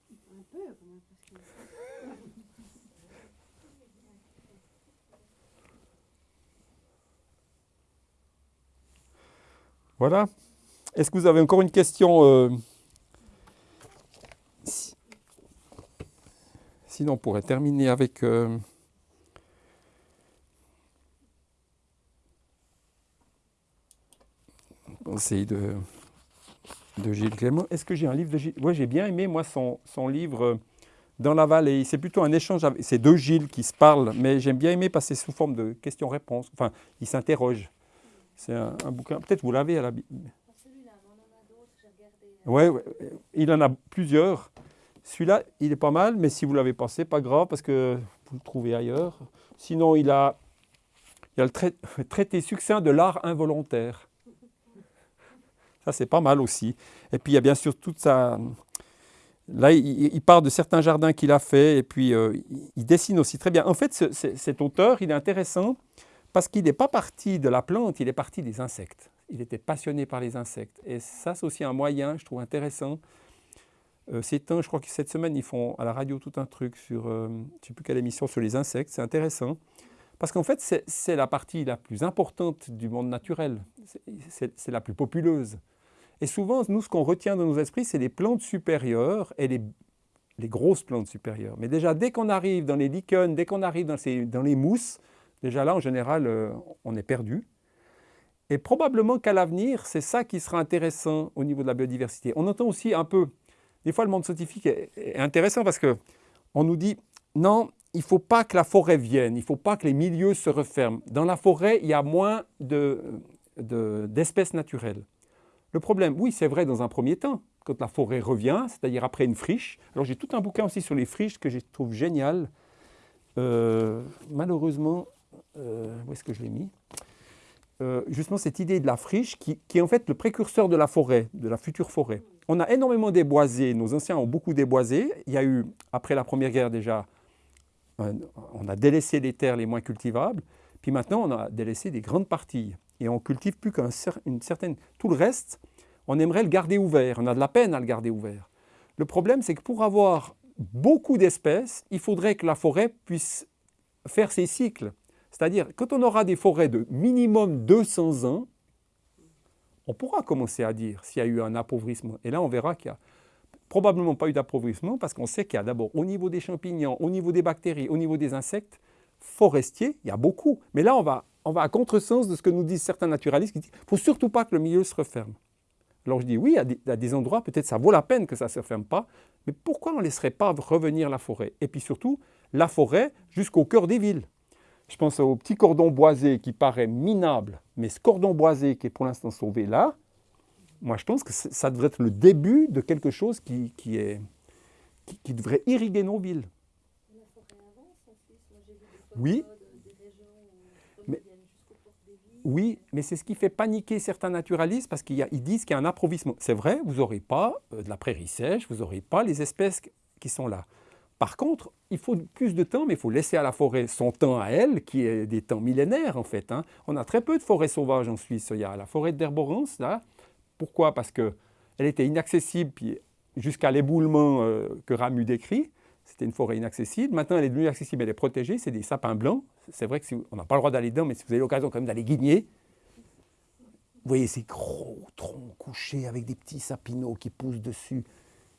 Voilà. Est-ce que vous avez encore une question euh, Sinon, on pourrait terminer avec... euh, conseil de, de Gilles Clément. Est-ce que j'ai un livre de Gilles? Oui, j'ai bien aimé, moi, son, son livre euh, Dans la vallée. C'est plutôt un échange, avec- c'est deux Gilles qui se parlent, mais j'aime bien que c'est sous forme de questions-réponses. Enfin, ils s'interrogent. C'est un, un bouquin, peut-être vous l'avez à la... bi- Ouais, ouais, il en a plusieurs. Celui-là, il est pas mal, mais si vous l'avez pas, pas grave parce que vous le trouvez ailleurs. Sinon, il a, il a le trai- traité succinct de l'art involontaire. Ça, c'est pas mal aussi. Et puis, il y a bien sûr toute sa... Là, il, il part de certains jardins qu'il a fait et puis euh, il- dessine aussi très bien. En fait, ce- ce- cet auteur, il est intéressant parce qu'il n'est pas parti de la plante, il est parti des insectes. Il était passionné par les insectes. Et ça, c'est aussi un moyen, je trouve intéressant. Euh, c'est un, je crois que cette semaine, ils font à la radio tout un truc sur, euh, je ne sais plus quelle émission, sur les insectes. C'est intéressant. Parce qu'en fait, c'est- la partie la plus importante du monde naturel. C'est la plus populeuse. Et souvent, nous, ce qu'on retient dans nos esprits, c'est les plantes supérieures et les, les grosses plantes supérieures. Mais déjà, dès qu'on arrive dans les lichens, dès qu'on arrive dans, ces- dans les mousses, déjà là, en général, euh, on est perdu. Et probablement qu'à l'avenir, c'est ça qui sera intéressant au niveau de la biodiversité. On entend aussi un peu, des fois le monde scientifique est, intéressant parce que on nous dit non, il ne faut pas que la forêt vienne, il ne faut pas que les milieux se referment. Dans la forêt, il y a moins de- de- d'espèces naturelles. Le problème, oui, c'est vrai dans un premier temps, quand la forêt revient, c'est-à-dire après une friche. Alors j'ai tout un bouquin aussi sur les friches que je trouve génial. Euh, malheureusement, euh, où est-ce que je l'ai mis? Euh, Justement, cette idée de la friche qui est en fait le précurseur de la forêt, de la future forêt. On a énormément déboisé, nos anciens ont beaucoup déboisé. Il y a eu, après la Première Guerre déjà, un- on a délaissé les terres les moins cultivables, puis maintenant on a délaissé des grandes parties. Et on cultive plus qu'une certaine... Tout le reste, on aimerait le garder ouvert. On a de la peine à le garder ouvert. Le problème, c'est que pour avoir beaucoup d'espèces, il faudrait que la forêt puisse faire ses cycles. C'est-à-dire, quand on aura des forêts de minimum 200 ans, on pourra commencer à dire s'il y a eu un appauvrissement. Et là, on verra qu'il n'y a probablement pas eu d'appauvrissement parce qu'on sait qu'il y a d'abord au niveau des champignons, au niveau des bactéries, au niveau des insectes, forestiers, il y a beaucoup. Mais là, on va, on va à contresens de ce que nous disent certains naturalistes qui disent qu'il ne faut surtout pas que le milieu se referme. Alors je dis oui, à des, à des endroits, peut-être ça vaut la peine que ça ne se referme pas, mais pourquoi on ne laisserait pas revenir la forêt Et puis surtout, la forêt jusqu'au cœur des villes. Je pense au petit cordon boisé qui paraît minable, mais ce cordon boisé qui est pour l'instant sauvé là, moi je pense que ça devrait être le début de quelque chose qui, qui devrait irriguer nos villes. Oui. Oui, mais c'est ce qui fait paniquer certains naturalistes parce qu'ils disent qu'il y a un appauvrissement. C'est vrai, vous n'aurez pas euh, de la prairie sèche, vous n'aurez pas les espèces qui sont là. Par contre, il faut plus de temps, mais il faut laisser à la forêt son temps à elle, qui est des temps millénaires en fait. hein. On a très peu de forêts sauvages en Suisse. Il y a la forêt d'Herborance, là. Pourquoi? Parce qu'elle était inaccessible jusqu'à l'éboulement euh, que Ramu décrit. C'était une forêt inaccessible. Maintenant, elle est devenue accessible, elle est protégée. C'est des sapins blancs. C'est vrai qu'on n'a pas le droit d'aller dedans, mais si vous avez l'occasion quand même d'aller guigner, vous voyez ces gros troncs couchés avec des petits sapinaux qui poussent dessus.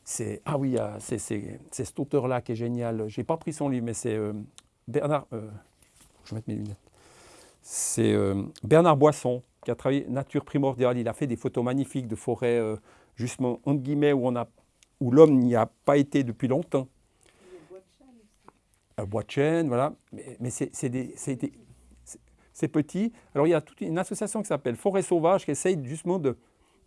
C'est ah oui, c'est cet auteur-là qui est génial. J'ai pas pris son livre, mais c'est euh, Bernard. Euh, je vais mettre mes lunettes. C'est euh, Bernard Boisson qui a travaillé nature primordiale. Il a fait des photos magnifiques de forêts, justement entre guillemets où l'homme n'y a pas été depuis longtemps. Un bois chêne, voilà. Mais, mais c'est c'est petit. Alors il y a toute une association qui s'appelle Forêt Sauvage qui essaye justement de,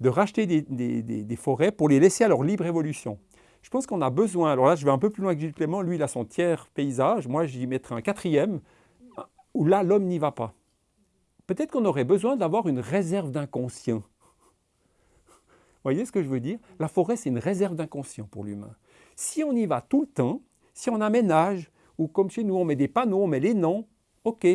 racheter des, forêts pour les laisser à leur libre évolution. Je pense qu'on a besoin, alors là je vais un peu plus loin que Gilles Clément, lui il a son tiers paysage, moi j'y mettrai un quatrième, où là l'homme n'y va pas. Peut-être qu'on aurait besoin d'avoir une réserve d'inconscient. Vous voyez ce que je veux dire? La forêt c'est une réserve d'inconscient pour l'humain. Si on y va tout le temps, si on aménage, ou comme chez nous on met des panneaux, on met les noms, ok,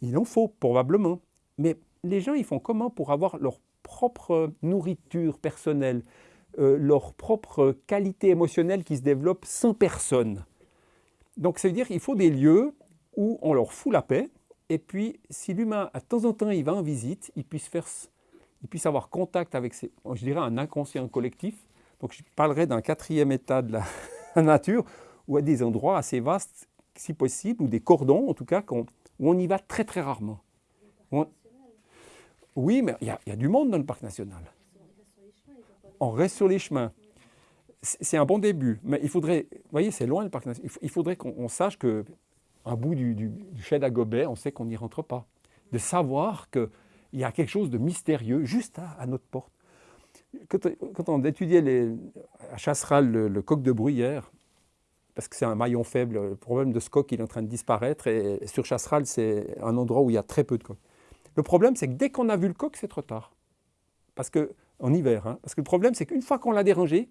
il en faut probablement. Mais les gens, ils font comment pour avoir leur propre nourriture personnelle, euh, leur propre qualité émotionnelle qui se développe sans personne Donc, ça veut dire qu'il faut des lieux où on leur fout la paix, et puis si l'humain, à temps en temps, il va en visite, il puisse, faire, il puisse avoir contact avec, je dirais, un inconscient collectif. Donc, je parlerai d'un quatrième état de la nature, ou à des endroits assez vastes, si possible, ou des cordons, en tout cas, où on y va très très rarement. Oui, mais il y, a du monde dans le parc national. On reste sur les chemins. C'est un bon début, mais il faudrait, vous voyez, c'est loin le parc national. Il faudrait qu'on sache que un bout du, du, du à Gobet, on sait qu'on n'y rentre pas. De savoir qu'il y a quelque chose de mystérieux juste à, notre porte. Quand, on étudiait à Chasseral le coq de bruyère, parce que c'est un maillon faible. Le problème de ce coq, il est en train de disparaître. Et sur Chasseral, c'est un endroit où il y a très peu de coqs. Le problème, c'est que dès qu'on a vu le coq, c'est trop tard. Parce que, en hiver. Hein. parce que le problème, c'est qu'une fois qu'on l'a dérangé,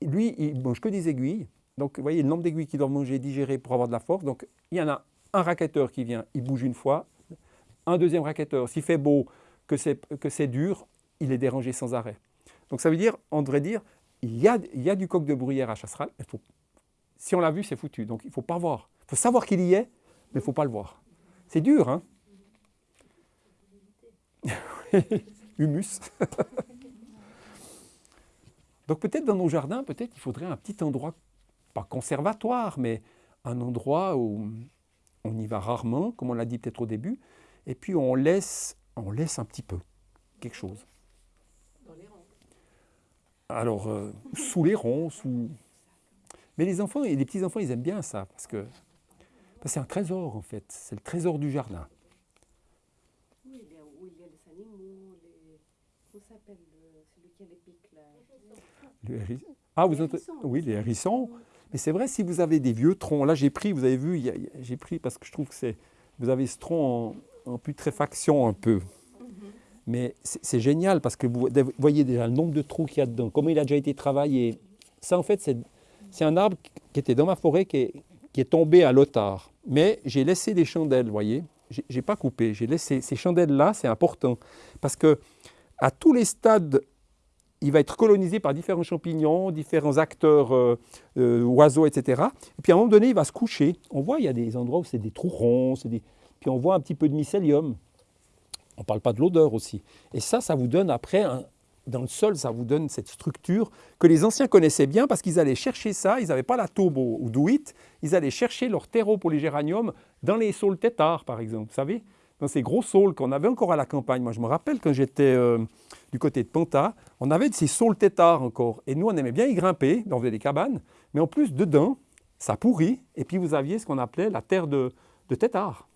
lui, il mange que des aiguilles. Donc, vous voyez le nombre d'aiguilles qu'il doit manger, digérer pour avoir de la force. Donc, il y en a un raquetteur qui vient, il bouge une fois. Un deuxième raquetteur, s'il fait beau, que c'est dur, il est dérangé sans arrêt. Donc, ça veut dire, on devrait dire, il y, a, du coq de bruyère à Chasseral. si on l'a vu, c'est foutu. Donc il ne faut pas voir. Il faut savoir qu'il y est, mais il ne faut pas le voir. C'est dur, hein Humus. Donc peut-être dans nos jardins, peut-être il faudrait un petit endroit, pas conservatoire, mais un endroit où on y va rarement, comme on l'a dit peut-être au début, et puis on laisse, on laisse un petit peu quelque chose. Alors, euh, sous les ronds, sous... Mais les enfants, et les petits-enfants, ils aiment bien ça, parce que c'est un trésor, en fait. C'est le trésor du jardin. Oui, il y a, où il y a les animaux, les... Comment s'appelle celui qui a les pics, là? Le hérisson. Ah, vous entendez Oui, les hérissons. Mais c'est vrai, si vous avez des vieux troncs, là j'ai pris, vous avez vu, j'ai pris parce que je trouve que c'est... Vous avez ce tronc en putréfaction un peu. Mais c'est génial parce que vous voyez déjà le nombre de trous qu'il y a dedans, comment il a déjà été travaillé. Ça, en fait, c'est un arbre qui était dans ma forêt qui est, qui est tombé à l'otard. Mais j'ai laissé des chandelles, vous voyez. Je n'ai pas coupé. J'ai laissé ces chandelles-là, c'est important. Parce que à tous les stades, il va être colonisé par différents champignons, différents acteurs, euh, euh, oiseaux, etc. Et puis à un moment donné, il va se coucher. On voit, il y a des endroits où c'est des trous ronds, des... puis on voit un petit peu de mycélium. On ne parle pas de l'odeur aussi. Et ça, ça vous donne après, dans le sol, ça vous donne cette structure que les anciens connaissaient bien parce qu'ils allaient chercher ça, ils n'avaient pas la taube ou douit, ils allaient chercher leur terreau pour les géraniums dans les saules tétards, par exemple, vous savez dans ces gros saules qu'on avait encore à la campagne. Moi, je me rappelle quand j'étais euh, du côté de Panta, on avait de ces saules tétards encore. Et nous, on aimait bien y grimper, on faisait des cabanes, mais en plus, dedans, ça pourrit. Et puis, vous aviez ce qu'on appelait la terre de, de tétard.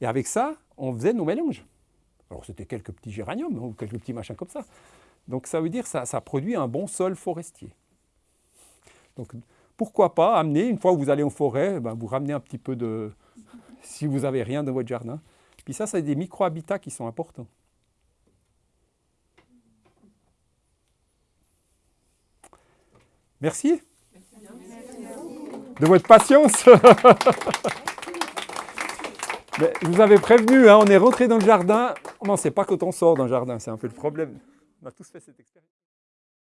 Et avec ça, on faisait nos mélanges. Alors c'était quelques petits géraniums, ou quelques petits machins comme ça. Donc ça veut dire que ça, ça produit un bon sol forestier. Donc pourquoi pas amener, une fois que vous allez en forêt, ben, vous ramenez un petit peu de... si vous n'avez rien dans votre jardin. Puis ça, c'est des micro-habitats qui sont importants. Merci. De votre patience. je vous avais prévenu, hein, on est rentré dans le jardin. On ne sait pas quand on sort d'un jardin, c'est un peu le problème. On a tous fait cette expérience.